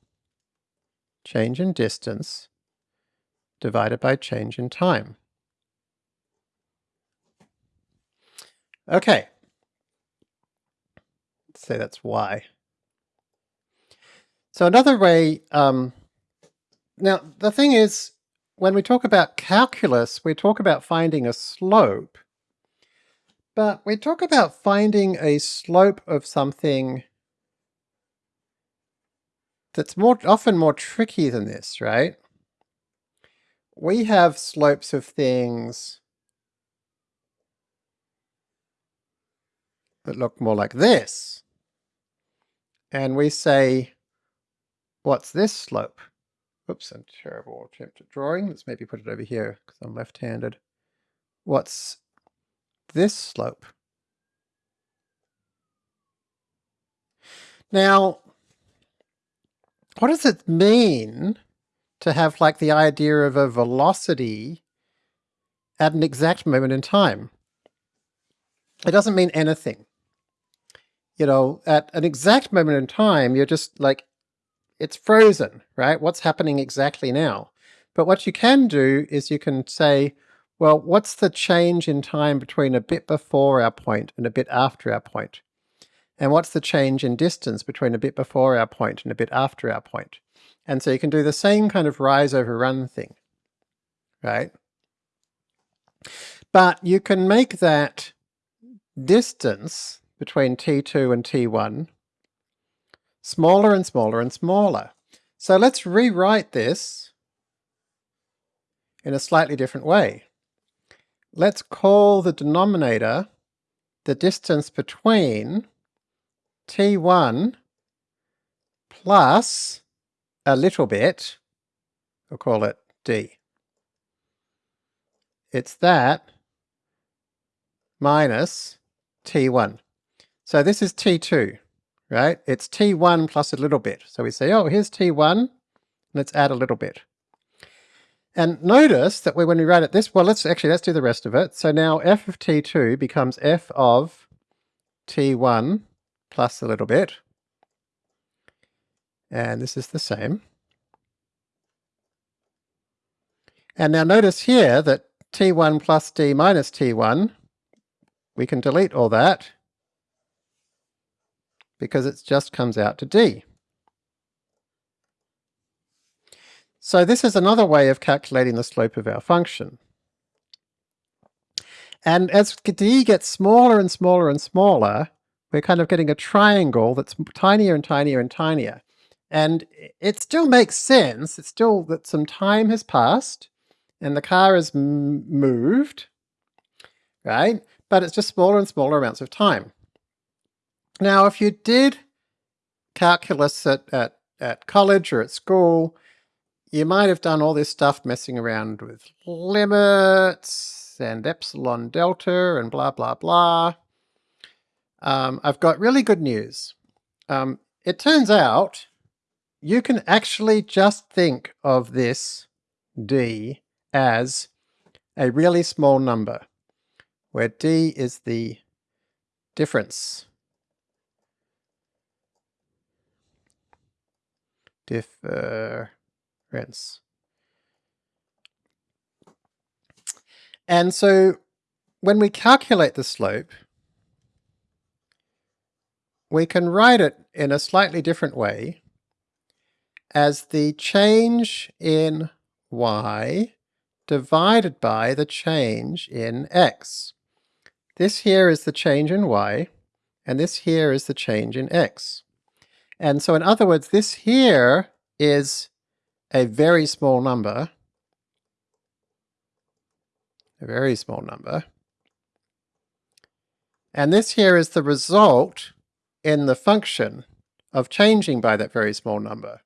change in distance divided by change in time. Okay, let's say that's y. So another way, um, now the thing is, when we talk about calculus, we talk about finding a slope, but we talk about finding a slope of something that's more often more tricky than this, right? We have slopes of things that look more like this. And we say, what's this slope? Oops, a terrible attempt at drawing. Let's maybe put it over here because I'm left-handed. What's this slope? Now, what does it mean to have like the idea of a velocity at an exact moment in time? It doesn't mean anything. You know, at an exact moment in time, you're just like, it's frozen, right? What's happening exactly now? But what you can do is you can say, well, what's the change in time between a bit before our point and a bit after our point? And what's the change in distance between a bit before our point and a bit after our point? And so you can do the same kind of rise over run thing, right? But you can make that distance between T2 and T1 smaller and smaller and smaller. So let's rewrite this in a slightly different way. Let's call the denominator the distance between t1 plus a little bit we'll call it d. It's that minus t1. So this is t2, right? It's t1 plus a little bit. So we say, oh, here's t1, let's add a little bit. And notice that when we write it this, well, let's actually, let's do the rest of it. So now f of t2 becomes f of t1 plus a little bit. And this is the same. And now notice here that t1 plus d minus t1, we can delete all that because it just comes out to d. So this is another way of calculating the slope of our function. And as d gets smaller and smaller and smaller, we're kind of getting a triangle that's tinier and tinier and tinier. And it still makes sense. It's still that some time has passed and the car is moved, right? But it's just smaller and smaller amounts of time. Now, if you did calculus at, at, at college or at school, you might have done all this stuff messing around with limits and epsilon delta and blah, blah, blah. Um, I've got really good news. Um, it turns out you can actually just think of this d as a really small number, where d is the difference. Difference. And so when we calculate the slope, we can write it in a slightly different way as the change in y divided by the change in x. This here is the change in y, and this here is the change in x. And so in other words, this here is a very small number, a very small number, and this here is the result in the function of changing by that very small number.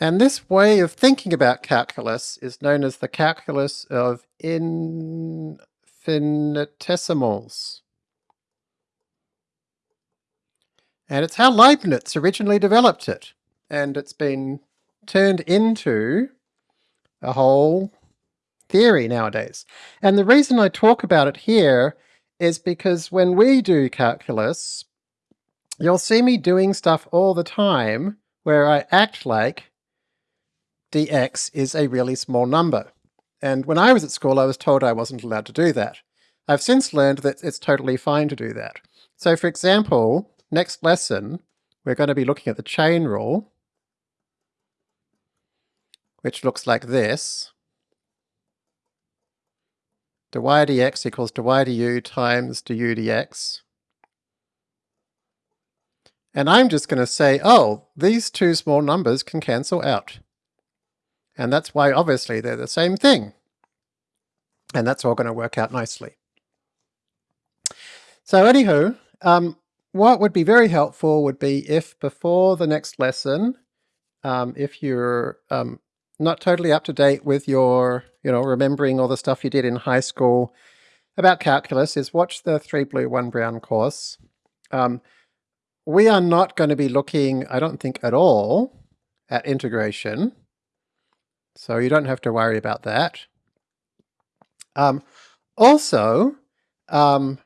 And this way of thinking about calculus is known as the calculus of infinitesimals. And it's how Leibniz originally developed it. And it's been turned into a whole theory nowadays. And the reason I talk about it here is because when we do calculus, you'll see me doing stuff all the time where I act like dx is a really small number. And when I was at school, I was told I wasn't allowed to do that. I've since learned that it's totally fine to do that. So for example, next lesson, we're going to be looking at the chain rule, which looks like this. dy dx equals dy du times du dx. And I'm just going to say, oh, these two small numbers can cancel out. And that's why obviously they're the same thing. And that's all going to work out nicely. So anywho, um, what would be very helpful would be if before the next lesson, um, if you're um, not totally up to date with your, you know, remembering all the stuff you did in high school about calculus, is watch the 3 Blue 1 Brown course. Um, we are not going to be looking, I don't think at all, at integration. So you don't have to worry about that. Um, also, um,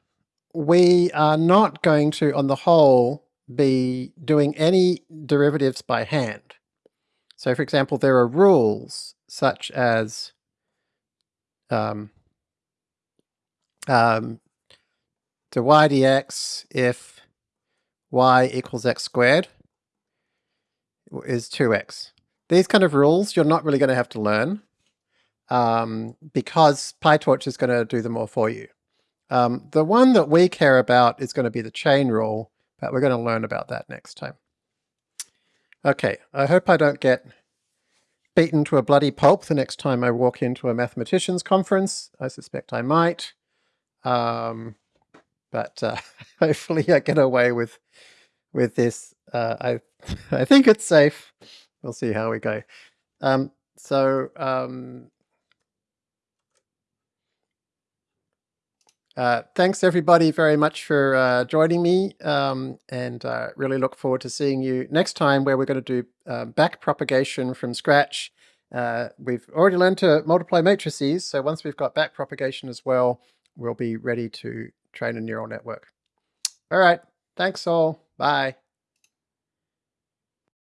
we are not going to, on the whole, be doing any derivatives by hand. So for example, there are rules such as um, um, dy dx if y equals x squared is 2x. These kind of rules you're not really going to have to learn um, because PyTorch is going to do them all for you. Um, the one that we care about is going to be the chain rule, but we're going to learn about that next time. Okay, I hope I don't get beaten to a bloody pulp the next time I walk into a mathematicians conference. I suspect I might. Um, but uh, *laughs* hopefully I get away with with this. Uh, I *laughs* I think it's safe. We'll see how we go. Um, so um, uh, thanks everybody very much for uh, joining me, um, and uh, really look forward to seeing you next time, where we're going to do uh, back propagation from scratch. Uh, we've already learned to multiply matrices, so once we've got back propagation as well, we'll be ready to train a neural network. All right, thanks all. Bye.